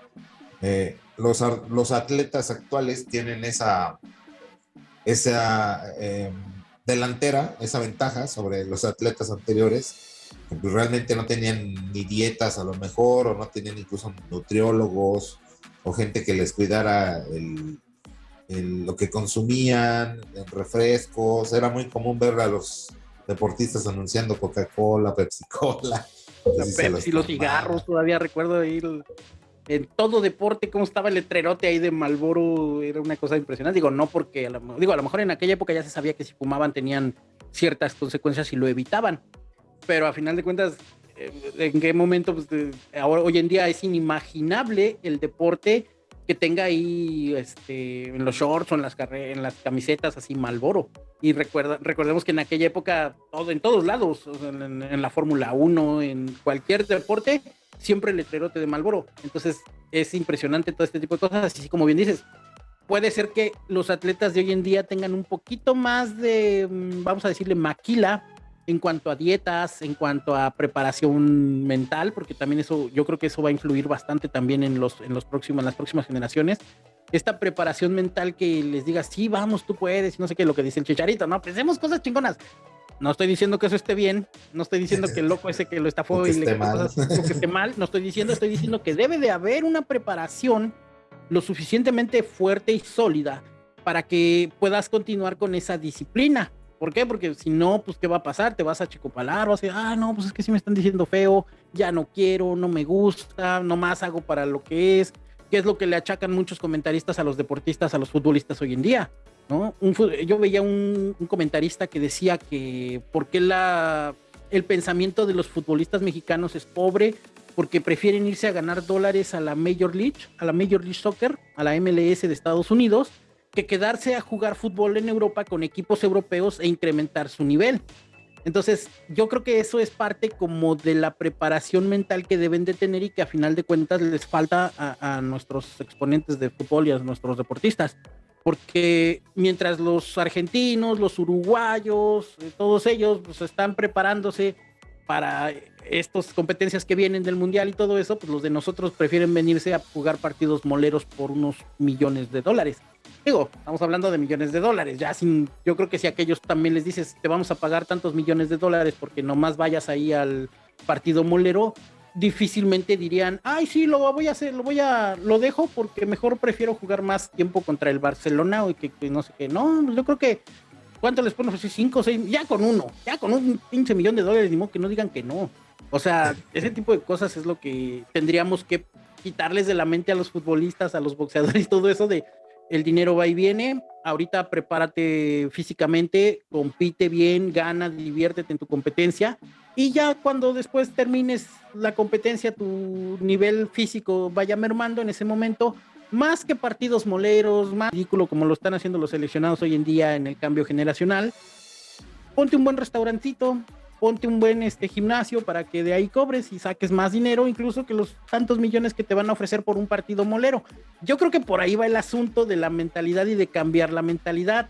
eh, los, los atletas actuales tienen esa, esa eh, delantera, esa ventaja sobre los atletas anteriores, que pues realmente no tenían ni dietas a lo mejor, o no tenían incluso nutriólogos, o gente que les cuidara lo que consumían, refrescos. Era muy común ver a los deportistas anunciando Coca-Cola, Pepsi-Cola. Pepsi, los, cigarros, todavía recuerdo ir en todo deporte, cómo estaba el letrerote ahí de Malboro, era una cosa impresionante. Digo, no porque, a lo, digo, a lo mejor en aquella época ya se sabía que si fumaban tenían ciertas consecuencias y lo evitaban, pero a final de cuentas, eh, ¿en qué momento? Pues, ahora, hoy en día es inimaginable el deporte que tenga ahí este, en los shorts o en las, camisetas así Malboro. Y recuerda, recordemos que en aquella época, todo, en todos lados, en, en la Fórmula 1, en cualquier deporte, siempre el letrerote de Malboro. Entonces es impresionante todo este tipo de cosas, así como bien dices. Puede ser que los atletas de hoy en día tengan un poquito más de, mm, vamos a decirle, maquila en cuanto a dietas, en cuanto a preparación mental, porque también eso, yo creo que eso va a influir bastante también en los, en los próximos, en las próximas generaciones. Esta preparación mental que les diga, sí, vamos, tú puedes, no sé qué, lo que dice el chicharito, no, pensemos cosas chingonas. No estoy diciendo que eso esté bien, no estoy diciendo que el loco ese que lo estafó y le que esté mal, no estoy diciendo, estoy diciendo que debe de haber una preparación lo suficientemente fuerte y sólida para que puedas continuar con esa disciplina. ¿Por qué? Porque si no, pues ¿qué va a pasar? Te vas a chicopalar, vas a decir, ah, no, pues es que sí me están diciendo feo, ya no quiero, no me gusta, nomás hago para lo que es, que es lo que le achacan muchos comentaristas a los deportistas, a los futbolistas hoy en día. ¿no? yo veía un, comentarista que decía que por qué la, el pensamiento de los futbolistas mexicanos es pobre, porque prefieren irse a ganar dólares a la Major League, a la Major League Soccer, a la MLS de Estados Unidos, que quedarse a jugar fútbol en Europa con equipos europeos e incrementar su nivel. Entonces, yo creo que eso es parte como de la preparación mental que deben de tener y que a final de cuentas les falta a, nuestros exponentes de fútbol y a nuestros deportistas porque mientras los argentinos, los uruguayos, eh, todos ellos pues, están preparándose para estas competencias que vienen del mundial y todo eso, pues los de nosotros prefieren venirse a jugar partidos moleros por unos millones de dólares. Digo, estamos hablando de millones de dólares, ya sin, yo creo que si a aquellos también les dices, te vamos a pagar tantos millones de dólares porque nomás vayas ahí al partido molero, difícilmente dirían, ay, sí, lo voy a hacer, lo voy a, lo dejo porque mejor prefiero jugar más tiempo contra el Barcelona o que, no sé qué. No, yo creo que, ¿cuánto les ponen? Cinco, seis, ya con uno, ya con un pinche millón de dólares, ni modo que no digan que no. O sea, ese tipo de cosas es lo que tendríamos que quitarles de la mente a los futbolistas, a los boxeadores, todo eso de el dinero va y viene. Ahorita prepárate físicamente, compite bien, gana, diviértete en tu competencia y ya cuando después termines la competencia, tu nivel físico vaya mermando en ese momento, más que partidos moleros, más ridículo como lo están haciendo los seleccionados hoy en día en el cambio generacional, ponte un buen restaurantito, ponte un buen este, gimnasio para que de ahí cobres y saques más dinero, incluso que los tantos millones que te van a ofrecer por un partido molero. Yo creo que por ahí va el asunto de la mentalidad y de cambiar la mentalidad.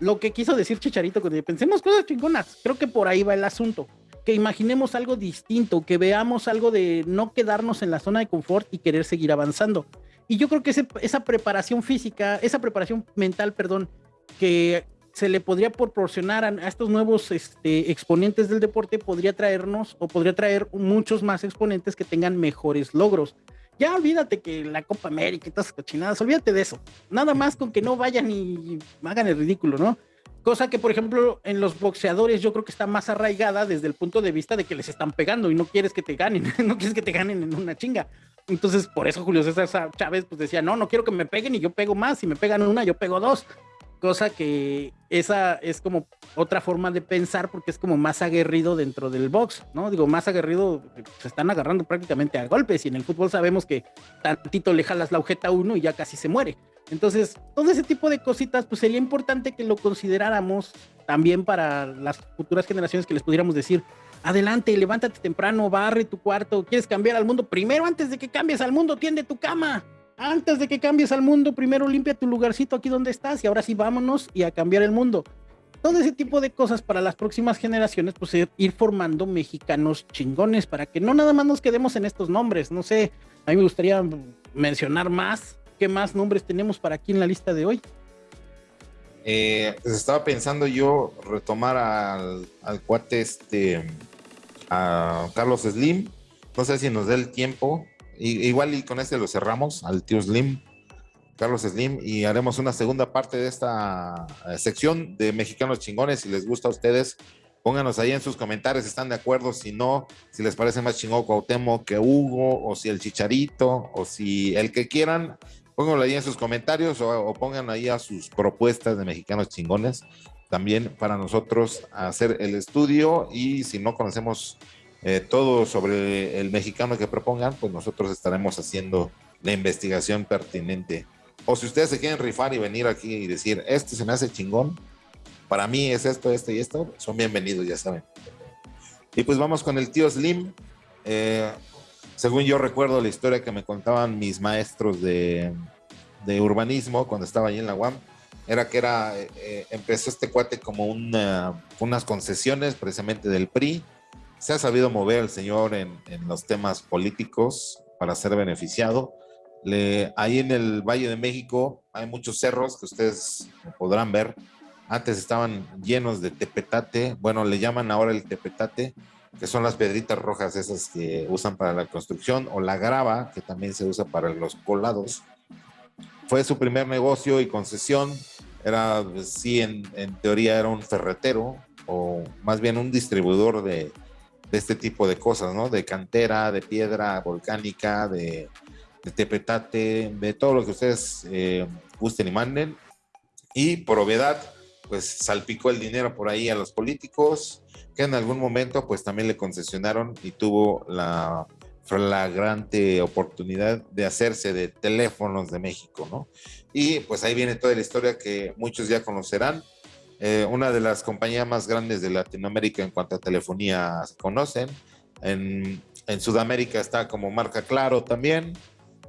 Lo que quiso decir Chicharito, que pensemos cosas chingonas, creo que por ahí va el asunto que imaginemos algo distinto, que veamos algo de no quedarnos en la zona de confort y querer seguir avanzando. Y yo creo que esa preparación física, esa preparación mental, perdón, que se le podría proporcionar a, estos nuevos este, exponentes del deporte, podría traernos o podría traer muchos más exponentes que tengan mejores logros. Ya olvídate que la Copa América y todas esas cochinadas, olvídate de eso. Nada más con que no vayan y hagan el ridículo, ¿no? Cosa que, por ejemplo, en los boxeadores yo creo que está más arraigada desde el punto de vista de que les están pegando y no quieres que te ganen, no quieres que te ganen en una chinga. Entonces, por eso Julio César Chávez pues decía, no, no quiero que me peguen y yo pego más, si me pegan una, yo pego dos. Cosa que esa es como otra forma de pensar porque es como más aguerrido dentro del box, ¿no? Digo, más aguerrido, se están agarrando prácticamente a golpes y en el fútbol sabemos que tantito le jalas la agujeta a uno y ya casi se muere. Entonces, todo ese tipo de cositas, pues sería importante que lo consideráramos también para las futuras generaciones que les pudiéramos decir, adelante, levántate temprano, barre tu cuarto, quieres cambiar al mundo, primero antes de que cambies al mundo, tiende tu cama. Antes de que cambies al mundo, primero limpia tu lugarcito aquí donde estás y ahora sí vámonos y a cambiar el mundo todo ese tipo de cosas para las próximas generaciones, pues ir formando mexicanos chingones para que no nada más nos quedemos en estos nombres. No sé, a mí me gustaría mencionar más. ¿Qué más nombres tenemos para aquí en la lista de hoy? Eh, pues estaba pensando yo retomar al, cuate este, a Carlos Slim. No sé si nos dé el tiempo. igual y con este lo cerramos, al tío Slim. Carlos Slim, y haremos una segunda parte de esta eh, sección de Mexicanos Chingones. Si les gusta a ustedes, pónganos ahí en sus comentarios si están de acuerdo, si no, si les parece más chingón Cuauhtémoc que Hugo, o si el Chicharito, o si el que quieran, pónganlo ahí en sus comentarios o, pongan ahí a sus propuestas de Mexicanos Chingones. También para nosotros hacer el estudio y si no conocemos eh, todo sobre el mexicano que propongan, pues nosotros estaremos haciendo la investigación pertinente o si ustedes se quieren rifar y venir aquí y decir, este se me hace chingón, para mí es esto, esto y esto, son bienvenidos, ya saben. Y pues vamos con el tío Slim. Eh, según yo recuerdo la historia que me contaban mis maestros de, urbanismo cuando estaba allí en la UAM, era que era, eh, empezó este cuate como una, unas concesiones precisamente del PRI. Se ha sabido mover el señor en, en los temas políticos para ser beneficiado ahí en el Valle de México hay muchos cerros que ustedes podrán ver. Antes estaban llenos de tepetate, bueno, le llaman ahora el tepetate, que son las pedritas rojas esas que usan para la construcción, o la grava, que también se usa para los colados. Fue su primer negocio y concesión. Era, pues, sí, en, teoría era un ferretero, o más bien un distribuidor de, de este tipo de cosas, ¿no? De cantera, de piedra volcánica, de, de tepetate, de todo lo que ustedes eh, gusten y manden. Y por obviedad, pues salpicó el dinero por ahí a los políticos, que en algún momento pues también le concesionaron y tuvo la flagrante oportunidad de hacerse de teléfonos de México, ¿no? Y pues ahí viene toda la historia que muchos ya conocerán. Eh, una de las compañías más grandes de Latinoamérica en cuanto a telefonía se conocen. En, Sudamérica está como marca Claro también.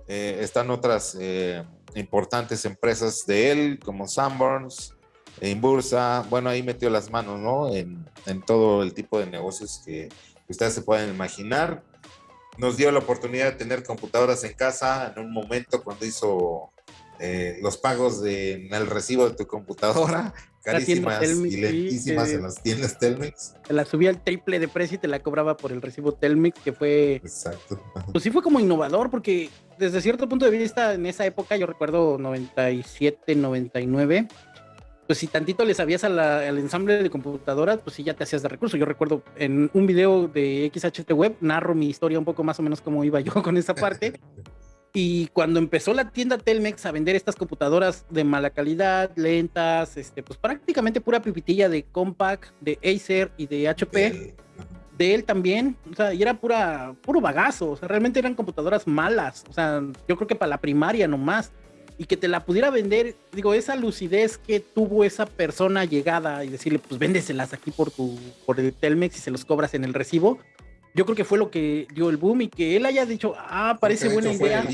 Eh, están otras eh, importantes empresas de él, como Sanborns, Inbursa. Bueno, ahí metió las manos, ¿no? En, todo el tipo de negocios que, ustedes se pueden imaginar. Nos dio la oportunidad de tener computadoras en casa en un momento cuando hizo eh, los pagos de, en el recibo de tu computadora, carísimas y lentísimas en las tiendas Telmex. Te la subía al triple de precio y te la cobraba por el recibo Telmex, que fue... Exacto. Pues sí fue como innovador, porque desde cierto punto de vista, en esa época, yo recuerdo 97, 99, pues si tantito le sabías al ensamble de computadoras, pues sí ya te hacías de recurso. Yo recuerdo en un video de XHT Web, narro mi historia un poco más o menos como iba yo con esa parte. Y cuando empezó la tienda Telmex a vender estas computadoras de mala calidad, lentas, este, pues prácticamente pura pipitilla de Compaq, de Acer y de HP, de él también, o sea, y era pura, puro bagazo, o sea, realmente eran computadoras malas, o sea, yo creo que para la primaria nomás, y que te la pudiera vender, digo, esa lucidez que tuvo esa persona llegada y decirle, pues véndeselas aquí por tu, por el Telmex y se los cobras en el recibo, yo creo que fue lo que dio el boom y que él haya dicho, ah, parece buena idea.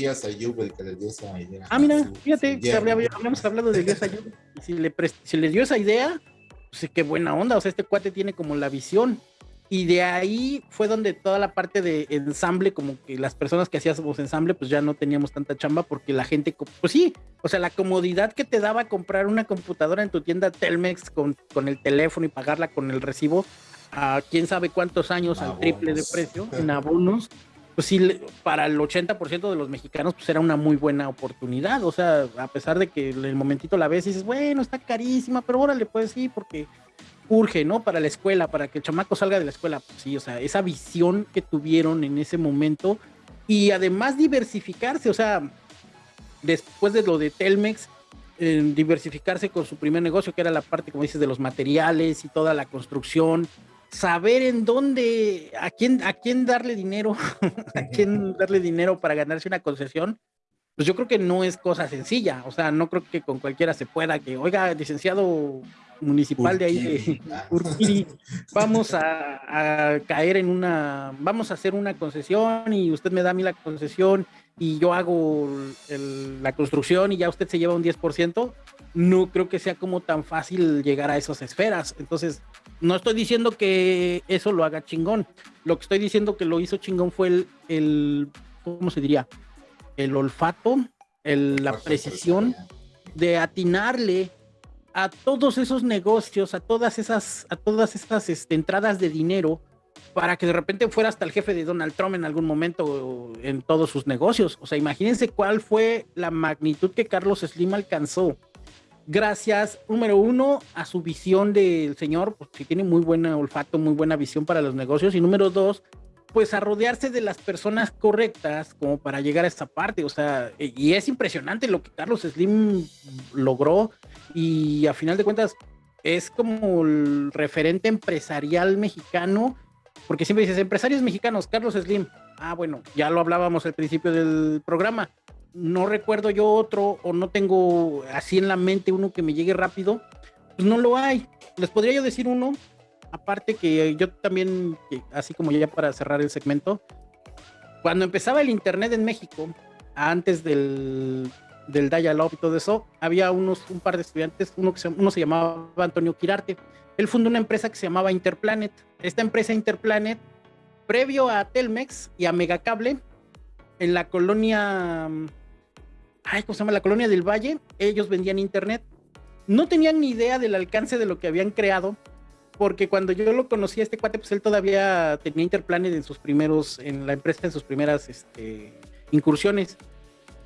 Ah, mira, fíjate, habíamos hablado de Elías Ayub. Si le, si le dio esa idea, pues qué buena onda, o sea, este cuate tiene como la visión y de ahí fue donde toda la parte de ensamble, como que las personas que hacíamos ensamble, pues ya no teníamos tanta chamba porque la gente, pues sí, o sea, la comodidad que te daba comprar una computadora en tu tienda Telmex con, con el teléfono y pagarla con el recibo a quién sabe cuántos años al triple de precio en abonos, pues sí, para el 80% de los mexicanos, pues era una muy buena oportunidad. O sea, a pesar de que en el momentito la ves y dices, bueno, está carísima, pero órale, pues sí, porque urge, ¿no? Para la escuela, para que el chamaco salga de la escuela. Pues sí, o sea, esa visión que tuvieron en ese momento y además diversificarse, o sea, después de lo de Telmex, diversificarse con su primer negocio, que era la parte, como dices, de los materiales y toda la construcción, saber en dónde, a quién, a quién darle dinero, a quién darle dinero para ganarse una concesión, pues yo creo que no es cosa sencilla. O sea, no creo que con cualquiera se pueda que, oiga, licenciado municipal de ahí de Urquiri, vamos a, caer en una, vamos a hacer una concesión y usted me da a mí la concesión y yo hago la construcción y ya usted se lleva un 10%, no creo que sea como tan fácil llegar a esas esferas. Entonces, no estoy diciendo que eso lo haga chingón. Lo que estoy diciendo que lo hizo chingón fue el, el ¿cómo se diría? El olfato, el, la precisión de atinarle a todos esos negocios, a todas esas, a todas estas este, entradas de dinero para que de repente fuera hasta el jefe de Donald Trump en algún momento en todos sus negocios. O sea, imagínense cuál fue la magnitud que Carlos Slim alcanzó. Gracias, número uno, a su visión del señor, pues, que tiene muy buen olfato, muy buena visión para los negocios. Y número dos, pues a rodearse de las personas correctas como para llegar a esta parte. O sea, y es impresionante lo que Carlos Slim logró y a final de cuentas es como el referente empresarial mexicano, porque siempre dices empresarios mexicanos, Carlos Slim. Ah, bueno, ya lo hablábamos al principio del programa. No recuerdo yo otro o no tengo así en la mente uno que me llegue rápido. Pues no lo hay. Les podría yo decir uno, aparte que yo también, así como ya para cerrar el segmento, cuando empezaba el Internet en México, antes del, del dial-up y todo eso, había unos, un par de estudiantes, uno, que se, llamaba Antonio Quirarte. Él fundó una empresa que se llamaba Interplanet. Esta empresa Interplanet, previo a Telmex y a Megacable, en la colonia, ay, ¿cómo se llama? La colonia del Valle, ellos vendían internet. No tenían ni idea del alcance de lo que habían creado, porque cuando yo lo conocí a este cuate, pues él todavía tenía Interplanet en sus primeros, en la empresa, en sus primeras este, incursiones.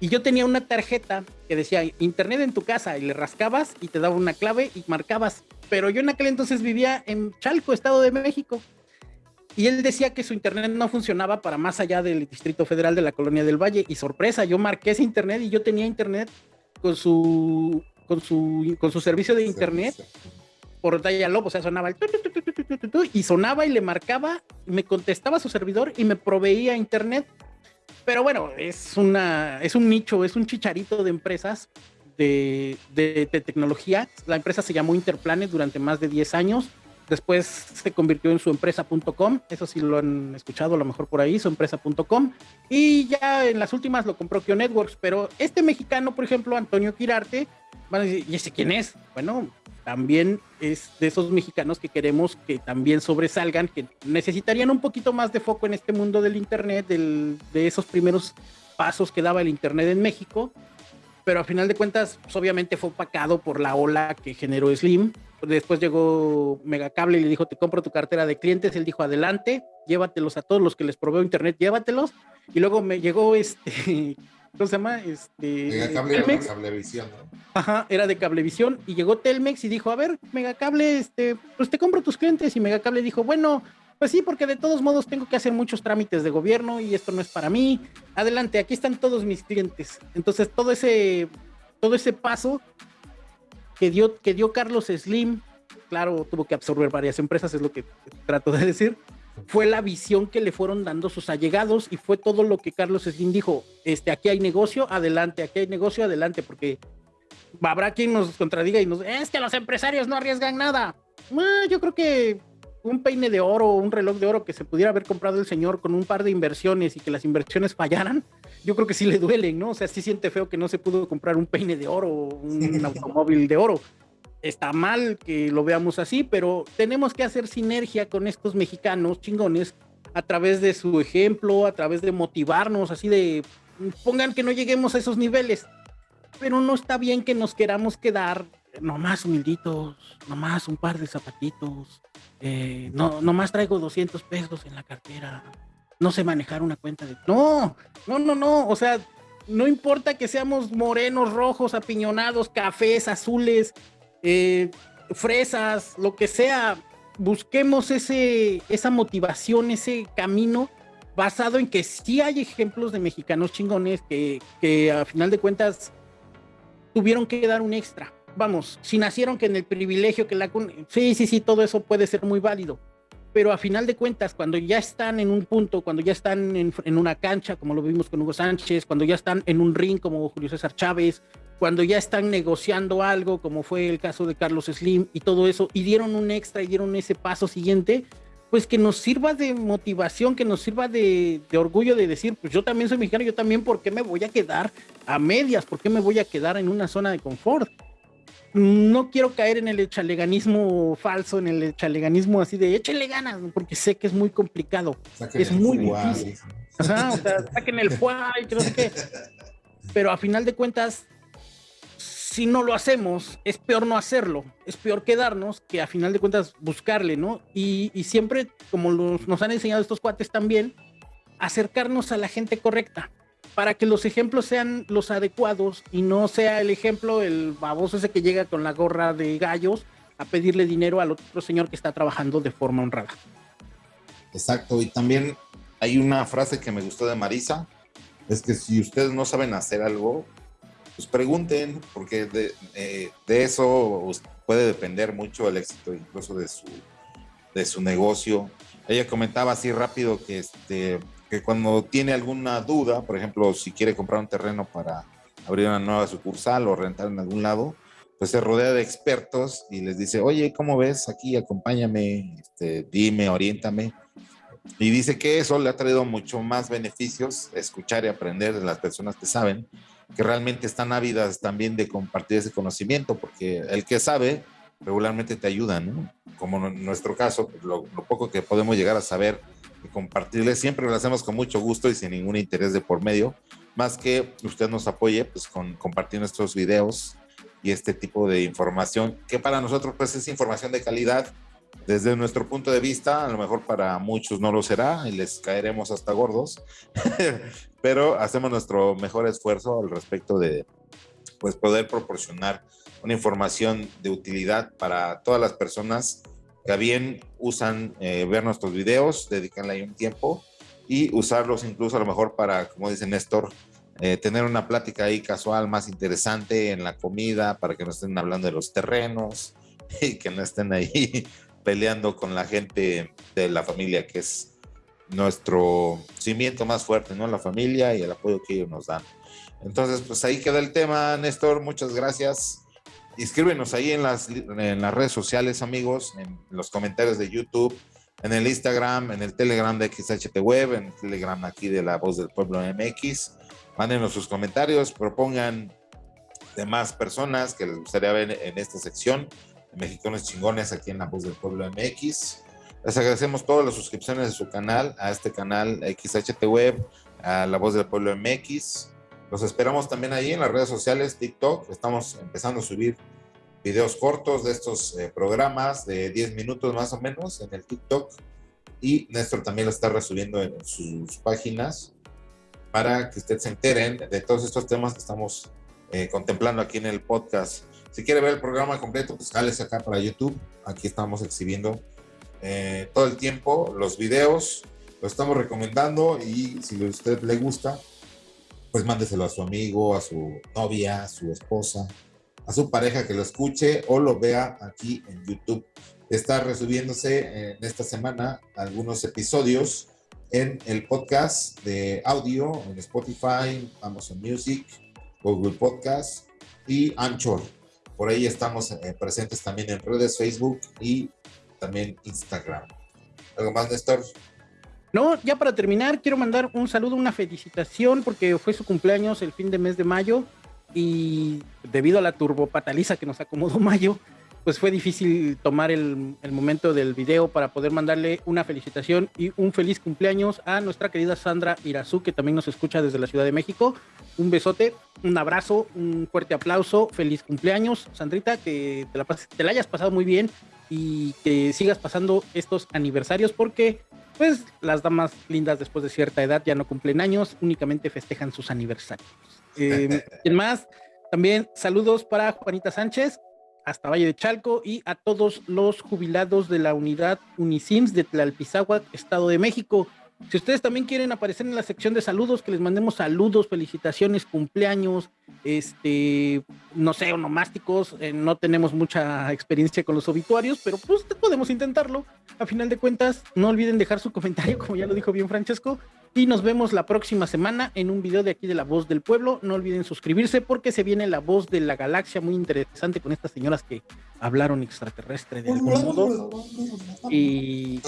Y yo tenía una tarjeta que decía internet en tu casa y le rascabas y te daba una clave y marcabas. Pero yo en aquel entonces vivía en Chalco, Estado de México. Y él decía que su internet no funcionaba para más allá del Distrito Federal de la Colonia del Valle. Y sorpresa, yo marqué ese internet y yo tenía internet con su, con su, con su servicio de internet por dial o sea, sonaba el y sonaba y le marcaba, me contestaba su servidor y me proveía internet pero bueno, es, una, es un nicho, es un chicharito de empresas de, de, tecnología. La empresa se llamó Interplanet durante más de 10 años. Después se convirtió en su empresa.com. Eso sí lo han escuchado a lo mejor por ahí, su empresa.com. Y ya en las últimas lo compró Kio Networks. Pero este mexicano, por ejemplo, Antonio Quirarte, ¿y ese quién es? Bueno, también es de esos mexicanos que queremos que también sobresalgan, que necesitarían un poquito más de foco en este mundo del Internet, de esos primeros pasos que daba el Internet en México, pero a final de cuentas, pues, obviamente fue opacado por la ola que generó Slim. Después llegó Megacable y le dijo, te compro tu cartera de clientes. Él dijo, adelante, llévatelos a todos los que les proveo Internet, llévatelos. Y luego me llegó este ¿cómo se llama? Este, Megacable era de Cablevisión, ¿no? Ajá, era de Cablevisión y llegó Telmex y dijo, a ver, Megacable, este, pues te compro tus clientes y Megacable dijo, bueno, pues sí, porque de todos modos tengo que hacer muchos trámites de gobierno y esto no es para mí. Adelante, aquí están todos mis clientes. Entonces, todo ese, todo ese paso que dio, que dio Carlos Slim, claro, tuvo que absorber varias empresas, es lo que trato de decir fue la visión que le fueron dando sus allegados y fue todo lo que Carlos Slim dijo, este, aquí hay negocio, adelante, aquí hay negocio, adelante, porque habrá quien nos contradiga y nos, es que los empresarios no arriesgan nada. Ah, yo creo que un peine de oro, un reloj de oro que se pudiera haber comprado el señor con un par de inversiones y que las inversiones fallaran, yo creo que sí le duelen, ¿no? O sea, sí siente feo que no se pudo comprar un peine de oro, un automóvil de oro está mal que lo veamos así, pero tenemos que hacer sinergia con estos mexicanos chingones a través de su ejemplo, a través de motivarnos, así de pongan que no lleguemos a esos niveles, pero no está bien que nos queramos quedar nomás humilditos, nomás un par de zapatitos, eh, no, nomás traigo 200 pesos en la cartera, no sé manejar una cuenta de... No, no, no, no, o sea, no importa que seamos morenos, rojos, apiñonados, cafés, azules, eh, fresas, lo que sea, busquemos ese, esa motivación, ese camino basado en que sí hay ejemplos de mexicanos chingones que, que a final de cuentas tuvieron que dar un extra. Vamos, si nacieron que en el privilegio que la... Sí, sí, sí, todo eso puede ser muy válido. Pero a final de cuentas, cuando ya están en un punto, cuando ya están en, una cancha, como lo vimos con Hugo Sánchez, cuando ya están en un ring como Julio César Chávez, cuando ya están negociando algo, como fue el caso de Carlos Slim y todo eso, y dieron un extra y dieron ese paso siguiente, pues que nos sirva de motivación, que nos sirva de, orgullo de decir, pues yo también soy mexicano, yo también, ¿por qué me voy a quedar a medias? ¿Por qué me voy a quedar en una zona de confort? No quiero caer en el chaleganismo falso, en el chaleganismo así de échale ganas, porque sé que es muy complicado. es muy difícil. o sea, saquen el fuá y que no sé qué. Pero a final de cuentas, si no lo hacemos, es peor no hacerlo. Es peor quedarnos que a final de cuentas buscarle, ¿no? Y, y siempre, como los, nos han enseñado estos cuates también, acercarnos a la gente correcta para que los ejemplos sean los adecuados y no sea el ejemplo el baboso ese que llega con la gorra de gallos a pedirle dinero al otro señor que está trabajando de forma honrada. Exacto, y también hay una frase que me gustó de Marisa, es que si ustedes no saben hacer algo, pues pregunten, porque de, eh, eso puede depender mucho el éxito incluso de su, de su negocio. Ella comentaba así rápido que este, que cuando tiene alguna duda, por ejemplo, si quiere comprar un terreno para abrir una nueva sucursal o rentar en algún lado, pues se rodea de expertos y les dice, oye, ¿cómo ves? Aquí acompáñame, este, dime, oriéntame. Y dice que eso le ha traído mucho más beneficios, escuchar y aprender de las personas que saben, que realmente están ávidas también de compartir ese conocimiento, porque el que sabe regularmente te ayuda, ¿no? Como en nuestro caso, lo poco que podemos llegar a saber y compartirles. Siempre lo hacemos con mucho gusto y sin ningún interés de por medio, más que usted nos apoye pues con compartir nuestros videos y este tipo de información que para nosotros pues es información de calidad desde nuestro punto de vista, a lo mejor para muchos no lo será y les caeremos hasta gordos, pero hacemos nuestro mejor esfuerzo al respecto de pues poder proporcionar una información de utilidad para todas las personas que bien usan eh, ver nuestros videos, dedicarle ahí un tiempo y usarlos incluso a lo mejor para, como dice Néstor, eh, tener una plática ahí casual más interesante en la comida, para que no estén hablando de los terrenos y que no estén ahí peleando con la gente de la familia, que es nuestro cimiento más fuerte, ¿no? La familia y el apoyo que ellos nos dan. Entonces, pues ahí queda el tema, Néstor. Muchas gracias. Inscríbenos ahí en las, en las redes sociales, amigos, en los comentarios de YouTube, en el Instagram, en el Telegram de XHT Web, en el Telegram aquí de La Voz del Pueblo MX. Mándenos sus comentarios, propongan demás personas que les gustaría ver en esta sección de Mexicanos Chingones aquí en La Voz del Pueblo MX. Les agradecemos todas las suscripciones de su canal, a este canal XHT Web, a La Voz del Pueblo MX. Los esperamos también ahí en las redes sociales, TikTok. Estamos empezando a subir videos cortos de estos eh, programas de 10 minutos más o menos en el TikTok. Y Néstor también lo está resubiendo en sus páginas para que ustedes se enteren de todos estos temas que estamos eh, contemplando aquí en el podcast. Si quiere ver el programa completo, pues jálese acá para YouTube. Aquí estamos exhibiendo eh, todo el tiempo los videos. Lo estamos recomendando y si a usted le gusta, pues mándeselo a su amigo, a su novia, a su esposa, a su pareja que lo escuche o lo vea aquí en YouTube. Está resubiéndose en esta semana algunos episodios en el podcast de audio en Spotify, Amazon Music, Google Podcast y Anchor. Por ahí estamos eh, presentes también en redes Facebook y también Instagram. ¿Algo más, Néstor? No, ya para terminar, quiero mandar un saludo, una felicitación, porque fue su cumpleaños el fin de mes de mayo y debido a la turbopataliza que nos acomodó mayo, pues fue difícil tomar el, momento del video para poder mandarle una felicitación y un feliz cumpleaños a nuestra querida Sandra Irazú, que también nos escucha desde la Ciudad de México. Un besote, un abrazo, un fuerte aplauso, feliz cumpleaños, Sandrita, que te la, te la hayas pasado muy bien y que sigas pasando estos aniversarios porque pues las damas lindas después de cierta edad ya no cumplen años, únicamente festejan sus aniversarios. Eh, más, también saludos para Juanita Sánchez, hasta Valle de Chalco y a todos los jubilados de la unidad Unisims de Tlalpizáhuac, Estado de México. Si ustedes también quieren aparecer en la sección de saludos, que les mandemos saludos, felicitaciones, cumpleaños, este, no sé, onomásticos, eh, no tenemos mucha experiencia con los obituarios, pero pues podemos intentarlo. A final de cuentas, no olviden dejar su comentario, como ya lo dijo bien Francesco, y nos vemos la próxima semana en un video de aquí de La Voz del Pueblo. No olviden suscribirse porque se viene La Voz de la Galaxia, muy interesante con estas señoras que hablaron extraterrestre de algún modo. Y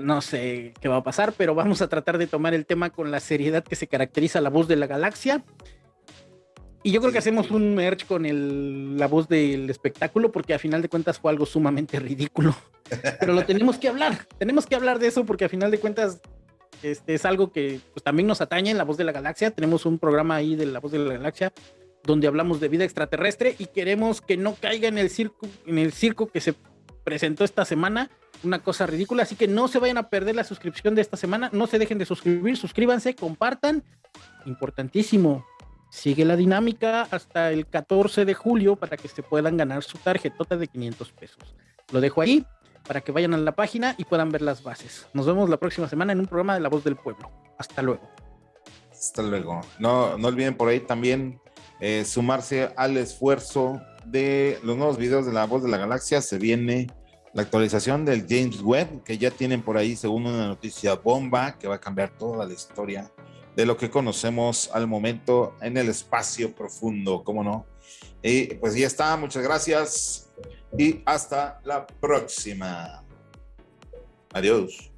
no sé qué va a pasar, pero vamos a tratar de tomar el tema con la seriedad que se caracteriza La Voz de la Galaxia. Y yo creo que hacemos un merch con el, la voz del espectáculo porque a final de cuentas fue algo sumamente ridículo. Pero lo tenemos que hablar, tenemos que hablar de eso porque a final de cuentas este es algo que pues, también nos atañe en La Voz de la Galaxia. Tenemos un programa ahí de La Voz de la Galaxia donde hablamos de vida extraterrestre y queremos que no caiga en el circo, en el circo que se presentó esta semana, una cosa ridícula, así que no se vayan a perder la suscripción de esta semana, no se dejen de suscribir, suscríbanse, compartan, importantísimo, sigue la dinámica hasta el 14 de julio para que se puedan ganar su tarjetota de 500 pesos. Lo dejo ahí, para que vayan a la página y puedan ver las bases. Nos vemos la próxima semana en un programa de La Voz del Pueblo. Hasta luego. Hasta luego. No, no olviden por ahí también eh, sumarse al esfuerzo de los nuevos videos de La Voz de la Galaxia. Se viene la actualización del James Webb, que ya tienen por ahí, según una noticia bomba, que va a cambiar toda la historia de lo que conocemos al momento en el espacio profundo, ¿cómo no? Y pues ya está, muchas gracias y hasta la próxima. Adiós.